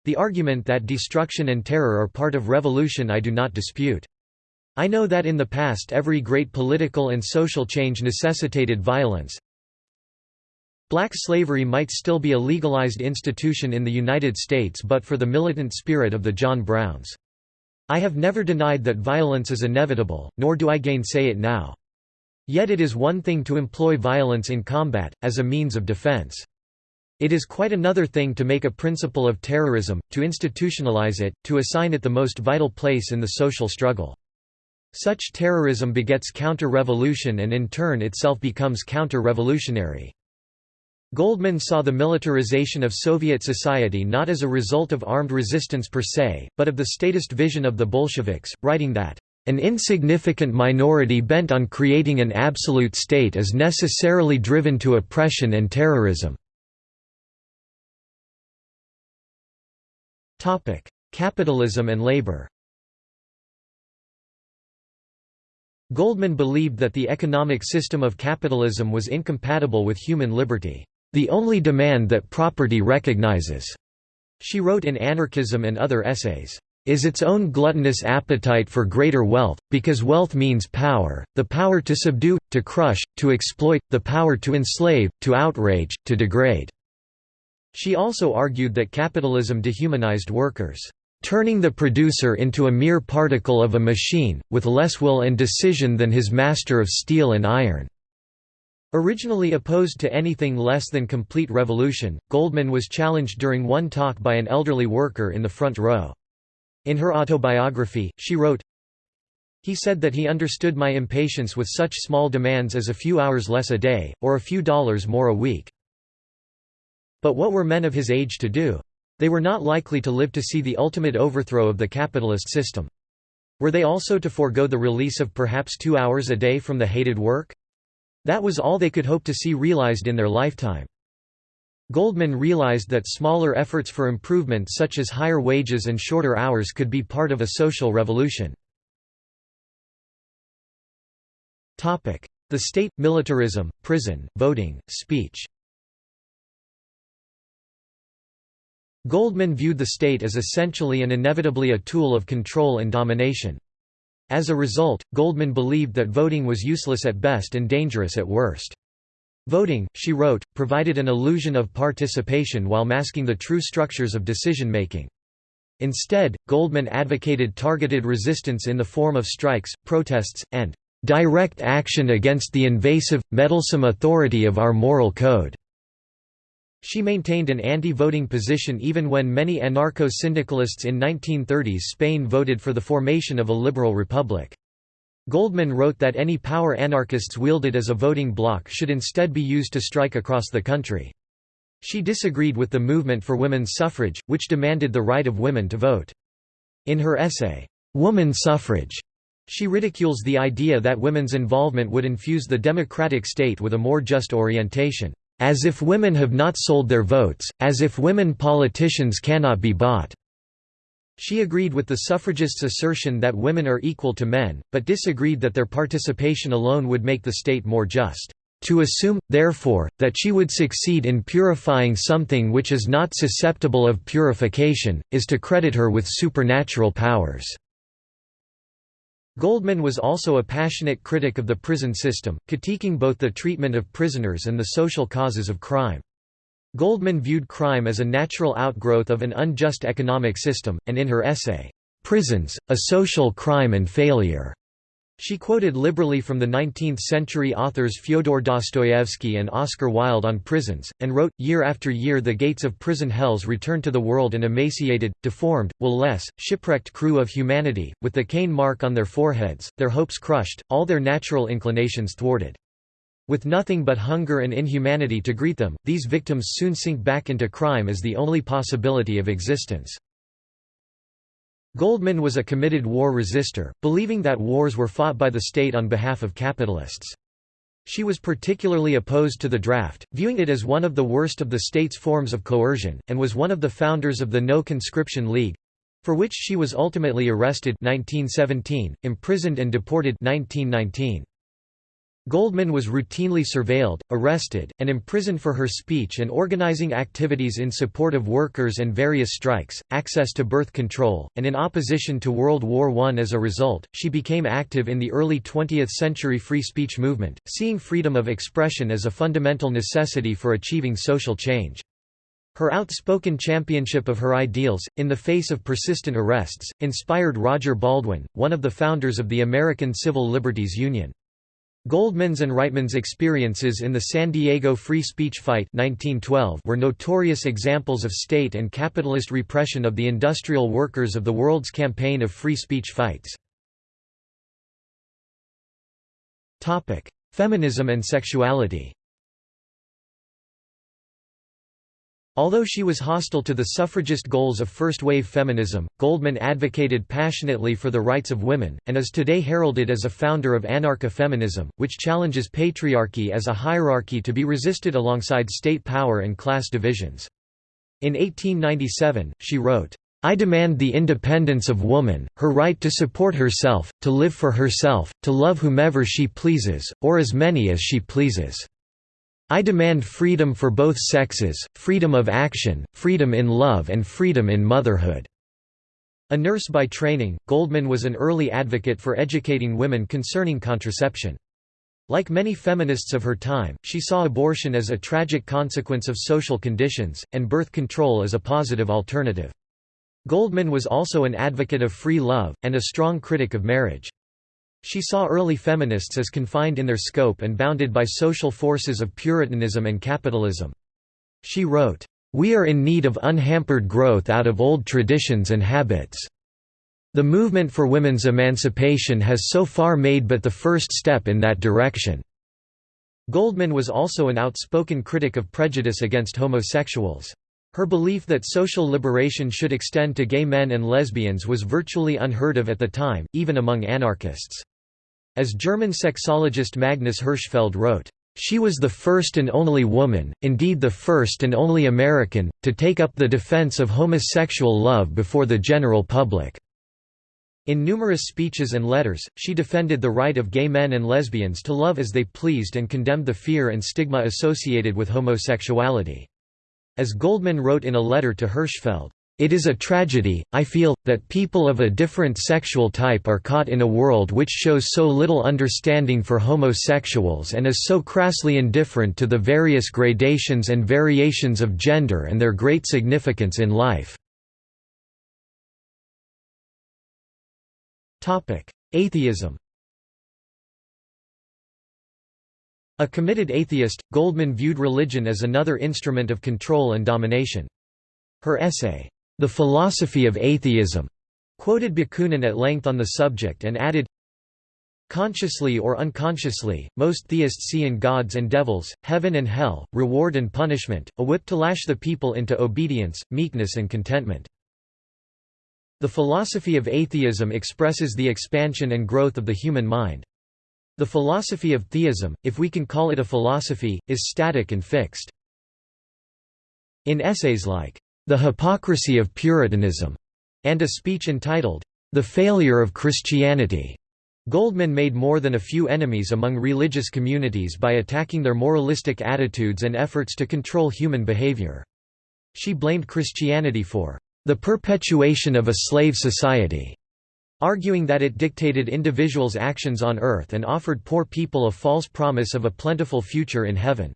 The argument that destruction and terror are part of revolution I do not dispute. I know that in the past every great political and social change necessitated violence. Black slavery might still be a legalized institution in the United States but for the militant spirit of the John Browns. I have never denied that violence is inevitable, nor do I gainsay it now. Yet it is one thing to employ violence in combat, as a means of defense. It is quite another thing to make a principle of terrorism, to institutionalize it, to assign it the most vital place in the social struggle. Such terrorism begets counter-revolution and in turn itself becomes counter-revolutionary. Goldman saw the militarization of Soviet society not as a result of armed resistance per se, but of the statist vision of the Bolsheviks, writing that, "...an insignificant minority bent on creating an absolute state is necessarily driven to oppression and terrorism." Capitalism and labor Goldman believed that the economic system of capitalism was incompatible with human liberty, the only demand that property recognizes, she wrote in Anarchism and other essays, is its own gluttonous appetite for greater wealth, because wealth means power, the power to subdue, to crush, to exploit, the power to enslave, to outrage, to degrade." She also argued that capitalism dehumanized workers turning the producer into a mere particle of a machine, with less will and decision than his master of steel and iron." Originally opposed to anything less than complete revolution, Goldman was challenged during one talk by an elderly worker in the front row. In her autobiography, she wrote, He said that he understood my impatience with such small demands as a few hours less a day, or a few dollars more a week. But what were men of his age to do? They were not likely to live to see the ultimate overthrow of the capitalist system. Were they also to forego the release of perhaps two hours a day from the hated work? That was all they could hope to see realized in their lifetime. Goldman realized that smaller efforts for improvement such as higher wages and shorter hours could be part of a social revolution. The state, militarism, prison, voting, speech Goldman viewed the state as essentially and inevitably a tool of control and domination. As a result, Goldman believed that voting was useless at best and dangerous at worst. Voting, she wrote, provided an illusion of participation while masking the true structures of decision-making. Instead, Goldman advocated targeted resistance in the form of strikes, protests, and direct action against the invasive, meddlesome authority of our moral code. She maintained an anti-voting position even when many anarcho-syndicalists in 1930s Spain voted for the formation of a liberal republic. Goldman wrote that any power anarchists wielded as a voting bloc should instead be used to strike across the country. She disagreed with the movement for women's suffrage, which demanded the right of women to vote. In her essay, "'Woman Suffrage' she ridicules the idea that women's involvement would infuse the democratic state with a more just orientation. As if women have not sold their votes, as if women politicians cannot be bought." She agreed with the suffragists' assertion that women are equal to men, but disagreed that their participation alone would make the state more just. To assume, therefore, that she would succeed in purifying something which is not susceptible of purification, is to credit her with supernatural powers." Goldman was also a passionate critic of the prison system, critiquing both the treatment of prisoners and the social causes of crime. Goldman viewed crime as a natural outgrowth of an unjust economic system, and in her essay, "'Prisons, a Social Crime and Failure' She quoted liberally from the 19th-century authors Fyodor Dostoevsky and Oscar Wilde on prisons, and wrote, Year after year the gates of prison hells return to the world an emaciated, deformed, will-less, shipwrecked crew of humanity, with the Cain mark on their foreheads, their hopes crushed, all their natural inclinations thwarted. With nothing but hunger and inhumanity to greet them, these victims soon sink back into crime as the only possibility of existence. Goldman was a committed war resistor, believing that wars were fought by the state on behalf of capitalists. She was particularly opposed to the draft, viewing it as one of the worst of the state's forms of coercion, and was one of the founders of the No Conscription League—for which she was ultimately arrested 1917, imprisoned and deported 1919. Goldman was routinely surveilled, arrested, and imprisoned for her speech and organizing activities in support of workers and various strikes, access to birth control, and in opposition to World War I. As a result, she became active in the early 20th century free speech movement, seeing freedom of expression as a fundamental necessity for achieving social change. Her outspoken championship of her ideals, in the face of persistent arrests, inspired Roger Baldwin, one of the founders of the American Civil Liberties Union. Goldman's and Reitman's experiences in the San Diego free speech fight 1912 were notorious examples of state and capitalist repression of the industrial workers of the world's campaign of free speech fights. Feminism and sexuality Although she was hostile to the suffragist goals of first-wave feminism, Goldman advocated passionately for the rights of women, and is today heralded as a founder of anarcha-feminism, which challenges patriarchy as a hierarchy to be resisted alongside state power and class divisions. In 1897, she wrote, I demand the independence of woman, her right to support herself, to live for herself, to love whomever she pleases, or as many as she pleases. I demand freedom for both sexes, freedom of action, freedom in love and freedom in motherhood." A nurse by training, Goldman was an early advocate for educating women concerning contraception. Like many feminists of her time, she saw abortion as a tragic consequence of social conditions, and birth control as a positive alternative. Goldman was also an advocate of free love, and a strong critic of marriage. She saw early feminists as confined in their scope and bounded by social forces of Puritanism and capitalism. She wrote, "...we are in need of unhampered growth out of old traditions and habits. The movement for women's emancipation has so far made but the first step in that direction." Goldman was also an outspoken critic of prejudice against homosexuals. Her belief that social liberation should extend to gay men and lesbians was virtually unheard of at the time, even among anarchists. As German sexologist Magnus Hirschfeld wrote, "...she was the first and only woman, indeed the first and only American, to take up the defense of homosexual love before the general public." In numerous speeches and letters, she defended the right of gay men and lesbians to love as they pleased and condemned the fear and stigma associated with homosexuality. As Goldman wrote in a letter to Hirschfeld, it is a tragedy, I feel, that people of a different sexual type are caught in a world which shows so little understanding for homosexuals and is so crassly indifferent to the various gradations and variations of gender and their great significance in life. Atheism A committed atheist, Goldman viewed religion as another instrument of control and domination. Her essay, The Philosophy of Atheism, quoted Bakunin at length on the subject and added, Consciously or unconsciously, most theists see in gods and devils, heaven and hell, reward and punishment, a whip to lash the people into obedience, meekness and contentment. The philosophy of atheism expresses the expansion and growth of the human mind. The philosophy of theism, if we can call it a philosophy, is static and fixed. In essays like, The Hypocrisy of Puritanism, and a speech entitled, The Failure of Christianity, Goldman made more than a few enemies among religious communities by attacking their moralistic attitudes and efforts to control human behavior. She blamed Christianity for the perpetuation of a slave society arguing that it dictated individuals' actions on earth and offered poor people a false promise of a plentiful future in heaven.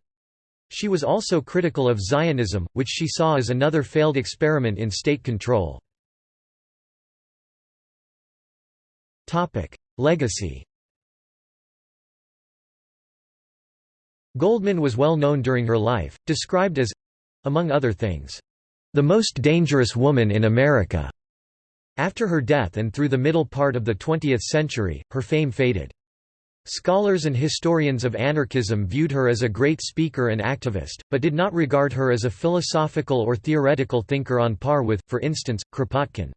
She was also critical of Zionism, which she saw as another failed experiment in state control. Legacy Goldman was well known during her life, described as—among other things—the most dangerous woman in America. After her death and through the middle part of the 20th century, her fame faded. Scholars and historians of anarchism viewed her as a great speaker and activist, but did not regard her as a philosophical or theoretical thinker on par with, for instance, Kropotkin.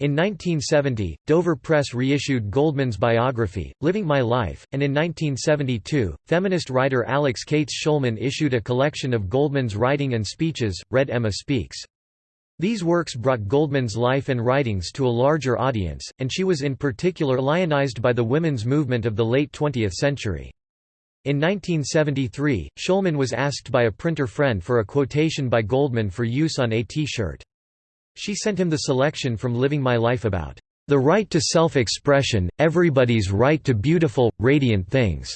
In 1970, Dover Press reissued Goldman's biography, Living My Life, and in 1972, feminist writer Alix Kates Shulman issued a collection of Goldman's writing and speeches, Red Emma Speaks. These works brought Goldman's life and writings to a larger audience, and she was in particular lionized by the women's movement of the late 20th century. In 1973, Shulman was asked by a printer friend for a quotation by Goldman for use on a T-shirt. She sent him the selection from Living My Life about, "...the right to self-expression, everybody's right to beautiful, radiant things,"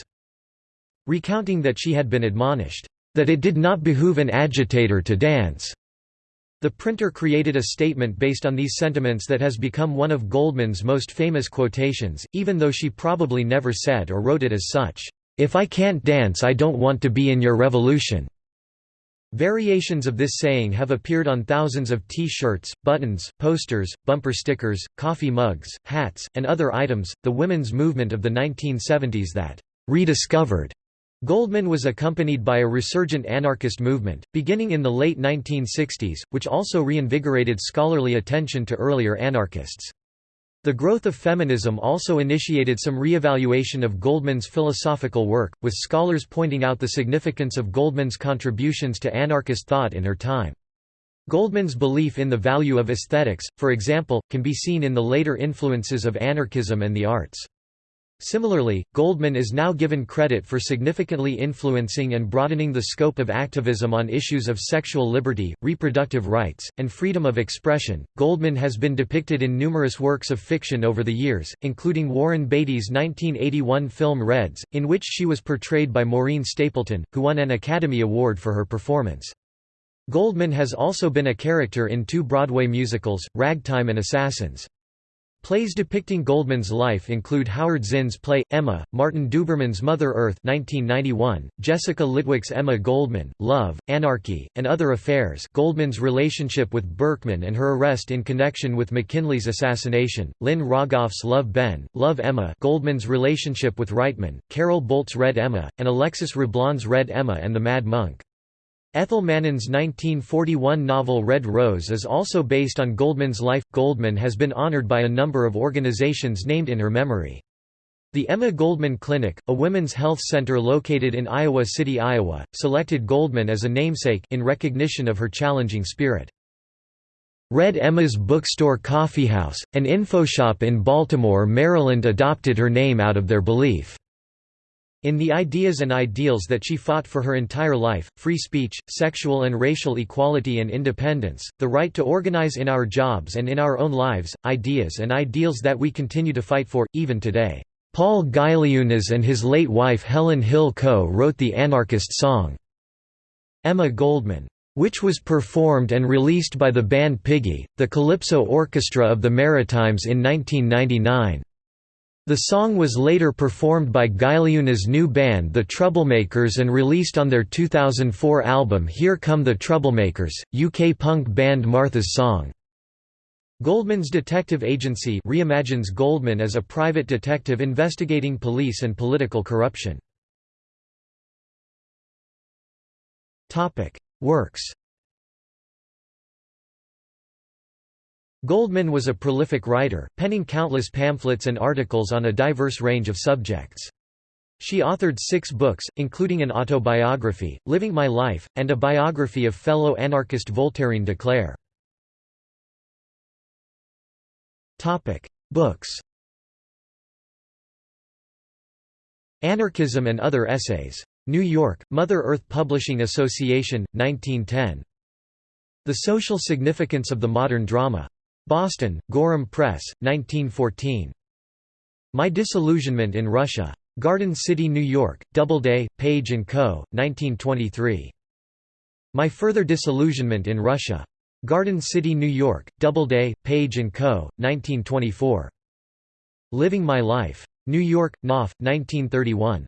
recounting that she had been admonished, "...that it did not behoove an agitator to dance." The printer created a statement based on these sentiments that has become one of Goldman's most famous quotations, even though she probably never said or wrote it as such, "'If I can't dance I don't want to be in your revolution'". Variations of this saying have appeared on thousands of T-shirts, buttons, posters, bumper stickers, coffee mugs, hats, and other items. The women's movement of the 1970s that rediscovered Goldman was accompanied by a resurgent anarchist movement, beginning in the late 1960s, which also reinvigorated scholarly attention to earlier anarchists. The growth of feminism also initiated some reevaluation of Goldman's philosophical work, with scholars pointing out the significance of Goldman's contributions to anarchist thought in her time. Goldman's belief in the value of aesthetics, for example, can be seen in the later influences of anarchism and the arts. Similarly, Goldman is now given credit for significantly influencing and broadening the scope of activism on issues of sexual liberty, reproductive rights, and freedom of expression. Goldman has been depicted in numerous works of fiction over the years, including Warren Beatty's 1981 film Reds, in which she was portrayed by Maureen Stapleton, who won an Academy Award for her performance. Goldman has also been a character in two Broadway musicals, Ragtime and Assassins. Plays depicting Goldman's life include Howard Zinn's play, Emma, Martin Duberman's Mother Earth 1991, Jessica Litwak's Emma Goldman, Love, Anarchy, and Other Affairs Goldman's relationship with Berkman and her arrest in connection with McKinley's assassination, Lynn Rogoff's Love Ben, Love Emma Goldman's relationship with Reitman, Carol Bolt's Red Emma, and Alexis Roblan's Red Emma and the Mad Monk. Ethel Mannin's 1941 novel Red Rose is also based on Goldman's life. Goldman has been honored by a number of organizations named in her memory. The Emma Goldman Clinic, a women's health center located in Iowa City, Iowa, selected Goldman as a namesake in recognition of her challenging spirit. Red Emma's Bookstore Coffeehouse, an infoshop in Baltimore, Maryland adopted her name out of their belief in the ideas and ideals that she fought for her entire life, free speech, sexual and racial equality and independence, the right to organize in our jobs and in our own lives, ideas and ideals that we continue to fight for, even today. Paul Gailiunas and his late wife Helen Hill co-wrote the anarchist song, Emma Goldman, which was performed and released by the band Piggy, the Calypso Orchestra of the Maritimes in 1999. The song was later performed by Gailiunas' new band The Troublemakers and released on their 2004 album Here Come the Troublemakers, UK punk band Martha's Song. Goldman's detective agency reimagines Goldman as a private detective investigating police and political corruption. Works Goldman was a prolific writer, penning countless pamphlets and articles on a diverse range of subjects. She authored six books, including an autobiography, Living My Life, and a biography of fellow anarchist Voltairine de Cleyre. Books Anarchism and Other Essays. New York, Mother Earth Publishing Association, 1910. The Social Significance of the Modern Drama. Boston, Gorham Press, 1914. My Disillusionment in Russia. Garden City, New York, Doubleday, Page & Co., 1923. My Further Disillusionment in Russia. Garden City, New York, Doubleday, Page & Co., 1924. Living My Life. New York, Knopf, 1931.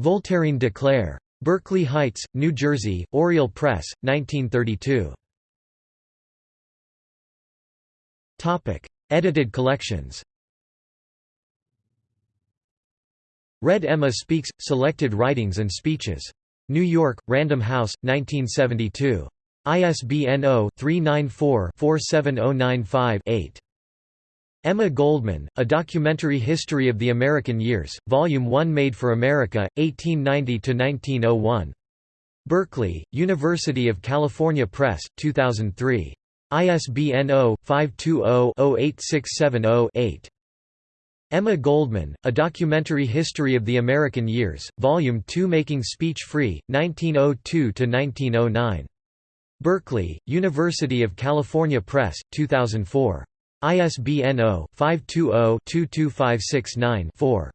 Voltairine de Cleyre. Berkeley Heights, New Jersey, Oriole Press, 1932. Edited collections Red Emma Speaks – Selected Writings and Speeches. New York, Random House, 1972. ISBN 0-394-47095-8. Emma Goldman, A Documentary History of the American Years, Volume 1 Made for America, 1890–1901. Berkeley, University of California Press, 2003. ISBN 0-520-08670-8. Emma Goldman, A Documentary History of the American Years, Volume 2 Making Speech Free, 1902–1909. Berkeley, University of California Press, 2004. ISBN 0-520-22569-4.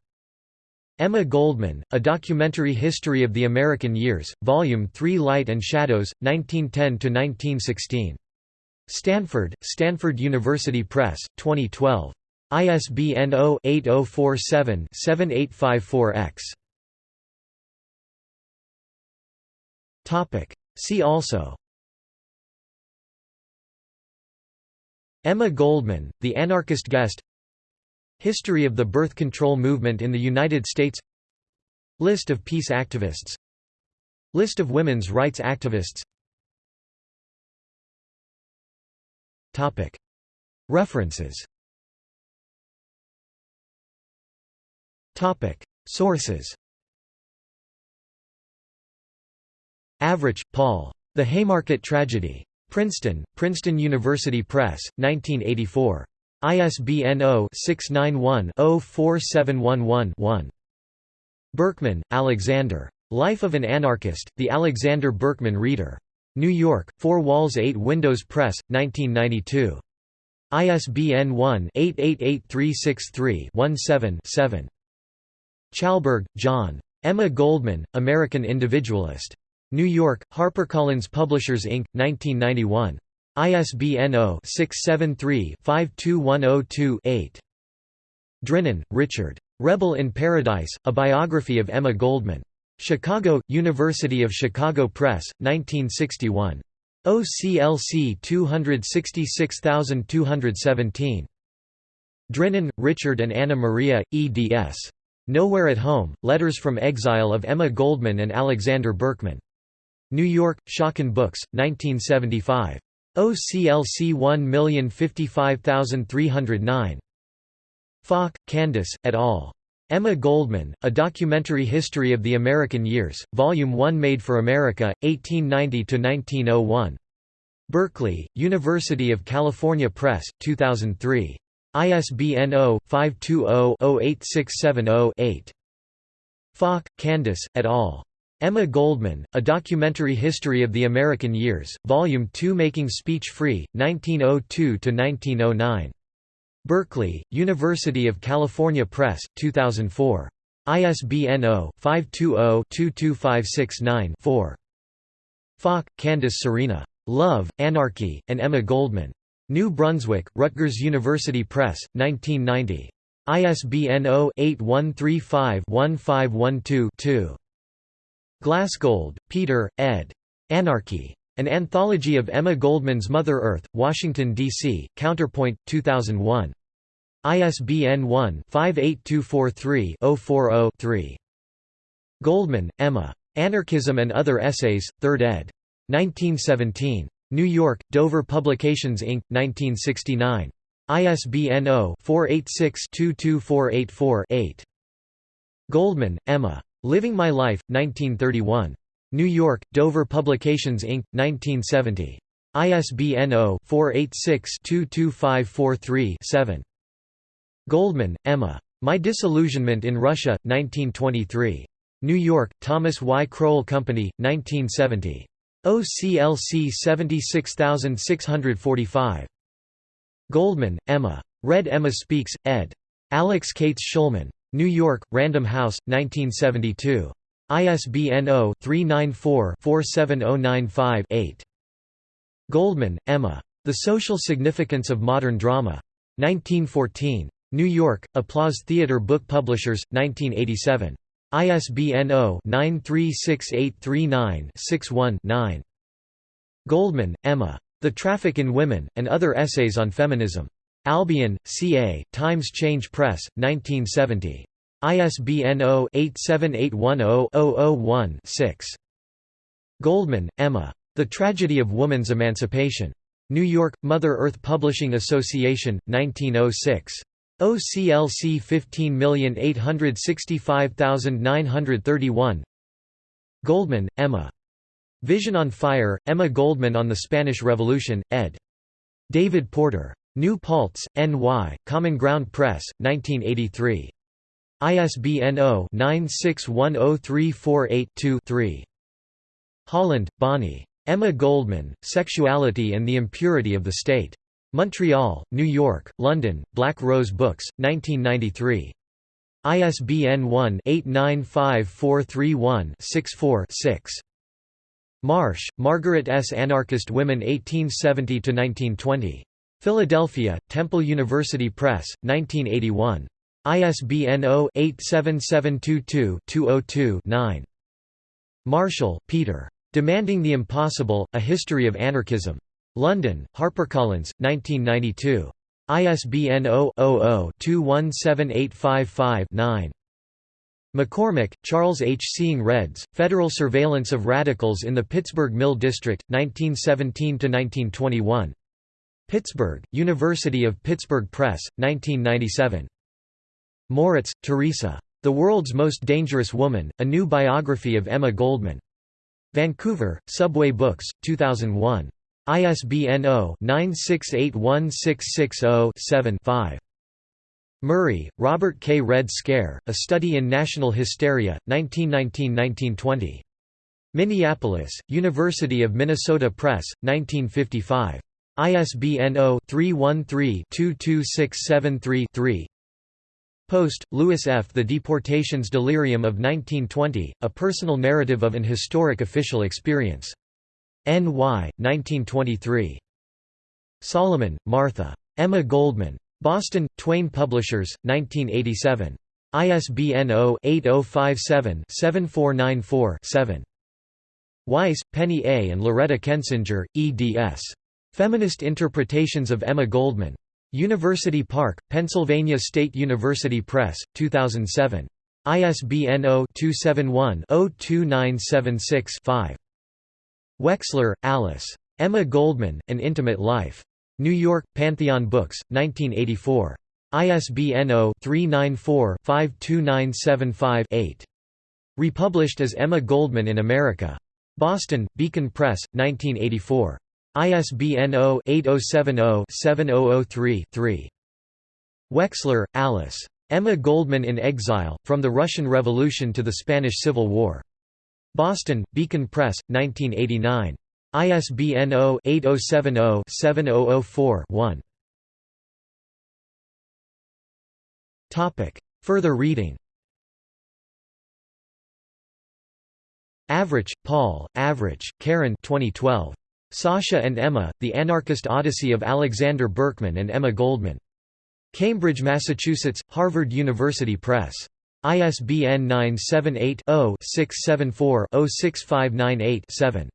Emma Goldman, A Documentary History of the American Years, Volume 3 Light and Shadows, 1910–1916. Stanford, Stanford University Press, 2012. ISBN 0-8047-7854-X. See also. Emma Goldman, The Anarchist Guest. History of the birth control movement in the United States. List of peace activists. List of women's rights activists References Sources Avrich, Paul. The Haymarket Tragedy. Princeton, Princeton University Press, 1984. ISBN 0-691-04711-1. Berkman, Alexander. Life of an Anarchist, The Alexander Berkman Reader. New York, Four Walls 8 Windows Press, 1992. ISBN 1-888363-17-7. Chalberg, John. Emma Goldman, American Individualist. New York, HarperCollins Publishers Inc., 1991. ISBN 0-673-52102-8. Drinnon, Richard. Rebel in Paradise, A Biography of Emma Goldman. Chicago, University of Chicago Press, 1961. OCLC 266217. Drinnon, Richard and Anna Maria, eds. Nowhere at Home, Letters from Exile of Emma Goldman and Alexander Berkman. New York, Schocken Books, 1975. OCLC 1055309. Falk, Candace, et al. Emma Goldman, A Documentary History of the American Years, Volume 1 Made for America, 1890–1901. Berkeley, University of California Press, 2003. ISBN 0-520-08670-8. Falk, Candace, et al. Emma Goldman, A Documentary History of the American Years, Volume 2 Making Speech Free, 1902–1909. Berkeley, University of California Press, 2004. ISBN 0-520-22569-4. Falk, Candace Serena. Love, Anarchy, and Emma Goldman. New Brunswick, Rutgers University Press, 1990. ISBN 0-8135-1512-2. Glassgold, Peter, ed. Anarchy. An Anthology of Emma Goldman's Mother Earth, Washington, D.C., Counterpoint, 2001. ISBN 1-58243-040-3. Goldman, Emma. Anarchism and Other Essays, 3rd ed. 1917. New York, Dover Publications Inc., 1969. ISBN 0-486-22484-8. Goldman, Emma. Living My Life, 1931. New York, Dover Publications Inc., 1970. ISBN 0-486-22543-7. Goldman, Emma. My Disillusionment in Russia, 1923. New York, Thomas Y. Crowell Company, 1970. OCLC 76645. Goldman, Emma. Red Emma Speaks, ed. Alix Kates Shulman. New York, Random House, 1972. ISBN 0-394-47095-8. Goldman, Emma. The Social Significance of Modern Drama. 1914. New York, Applause Theatre Book Publishers, 1987. ISBN 0-936839-61-9. Goldman, Emma. The Traffic in Women, and Other Essays on Feminism. Albion, C.A., Times Change Press, 1970. ISBN 0-87810-001-6. Goldman, Emma. The Tragedy of Woman's Emancipation. New York, Mother Earth Publishing Association, 1906. OCLC 15865931 Goldman, Emma. Vision on Fire, Emma Goldman on the Spanish Revolution, ed. David Porter. New Paltz, N.Y., Common Ground Press, 1983. ISBN 0-9610348-2-3. Haaland, Bonnie. Emma Goldman, Sexuality and the Impurity of the State. Montreal, New York, London, Black Rose Books, 1993. ISBN 1-895431-64-6. Marsh, Margaret S. Anarchist Women 1870–1920. Philadelphia, Temple University Press, 1981. ISBN 0-87722-202-9. Marshall, Peter. Demanding the Impossible, A History of Anarchism. London, HarperCollins, 1992. ISBN 0-00-217855-9. McCormick, Charles H. Seeing Reds, Federal Surveillance of Radicals in the Pittsburgh Mill District, 1917–1921. Pittsburgh, University of Pittsburgh Press, 1997. Moritz, Teresa. The World's Most Dangerous Woman, A New Biography of Emma Goldman. Vancouver, Subway Books, 2001. ISBN 0-9681660-7-5. Murray, Robert K. Red Scare, A Study in National Hysteria, 1919–1920. Minneapolis, University of Minnesota Press, 1955. ISBN 0-313-22673-3 Post, Louis F. The Deportations Delirium of 1920, A Personal Narrative of an Historic Official Experience. N.Y., 1923. Solomon, Martha. Emma Goldman. Boston, Twayne Publishers, 1987. ISBN 0-8057-7494-7. Weiss, Penny A. and Loretta Kensinger, eds. Feminist Interpretations of Emma Goldman. University Park, Pennsylvania State University Press, 2007. ISBN 0-271-02976-5. Wexler, Alice. Emma Goldman, An Intimate Life. New York, Pantheon Books, 1984. ISBN 0-394-52975-8. Republished as Emma Goldman in America. Boston, Beacon Press, 1984. ISBN 0-8070-7003-3. Wexler, Alice. Emma Goldman in Exile, From the Russian Revolution to the Spanish Civil War. Boston, Beacon Press, 1989. ISBN 0-8070-7004-1. Further reading Avrich, Paul, Avrich, Karen 2012. Sasha and Emma, The Anarchist Odyssey of Alexander Berkman and Emma Goldman. Cambridge, Massachusetts, Harvard University Press. ISBN 978-0-674-06598-7.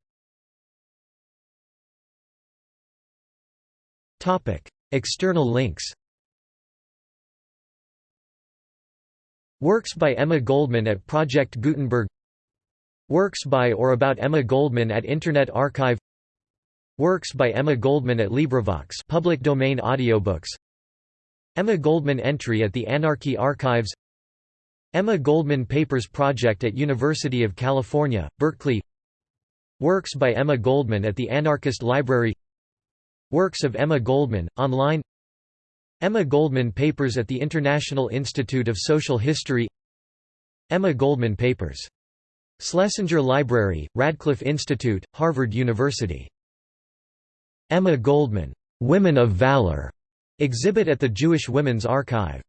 External links. Works by Emma Goldman at Project Gutenberg. Works by or about Emma Goldman at Internet Archive. Works by Emma Goldman at LibriVox public domain audiobooks. Emma Goldman entry at the Anarchy Archives Emma Goldman Papers Project at University of California, Berkeley. Works by Emma Goldman at the Anarchist Library. Works of Emma Goldman, online. Emma Goldman Papers at the International Institute of Social History. Emma Goldman Papers. Schlesinger Library, Radcliffe Institute, Harvard University. Emma Goldman, Women of Valor. Exhibit at the Jewish Women's Archive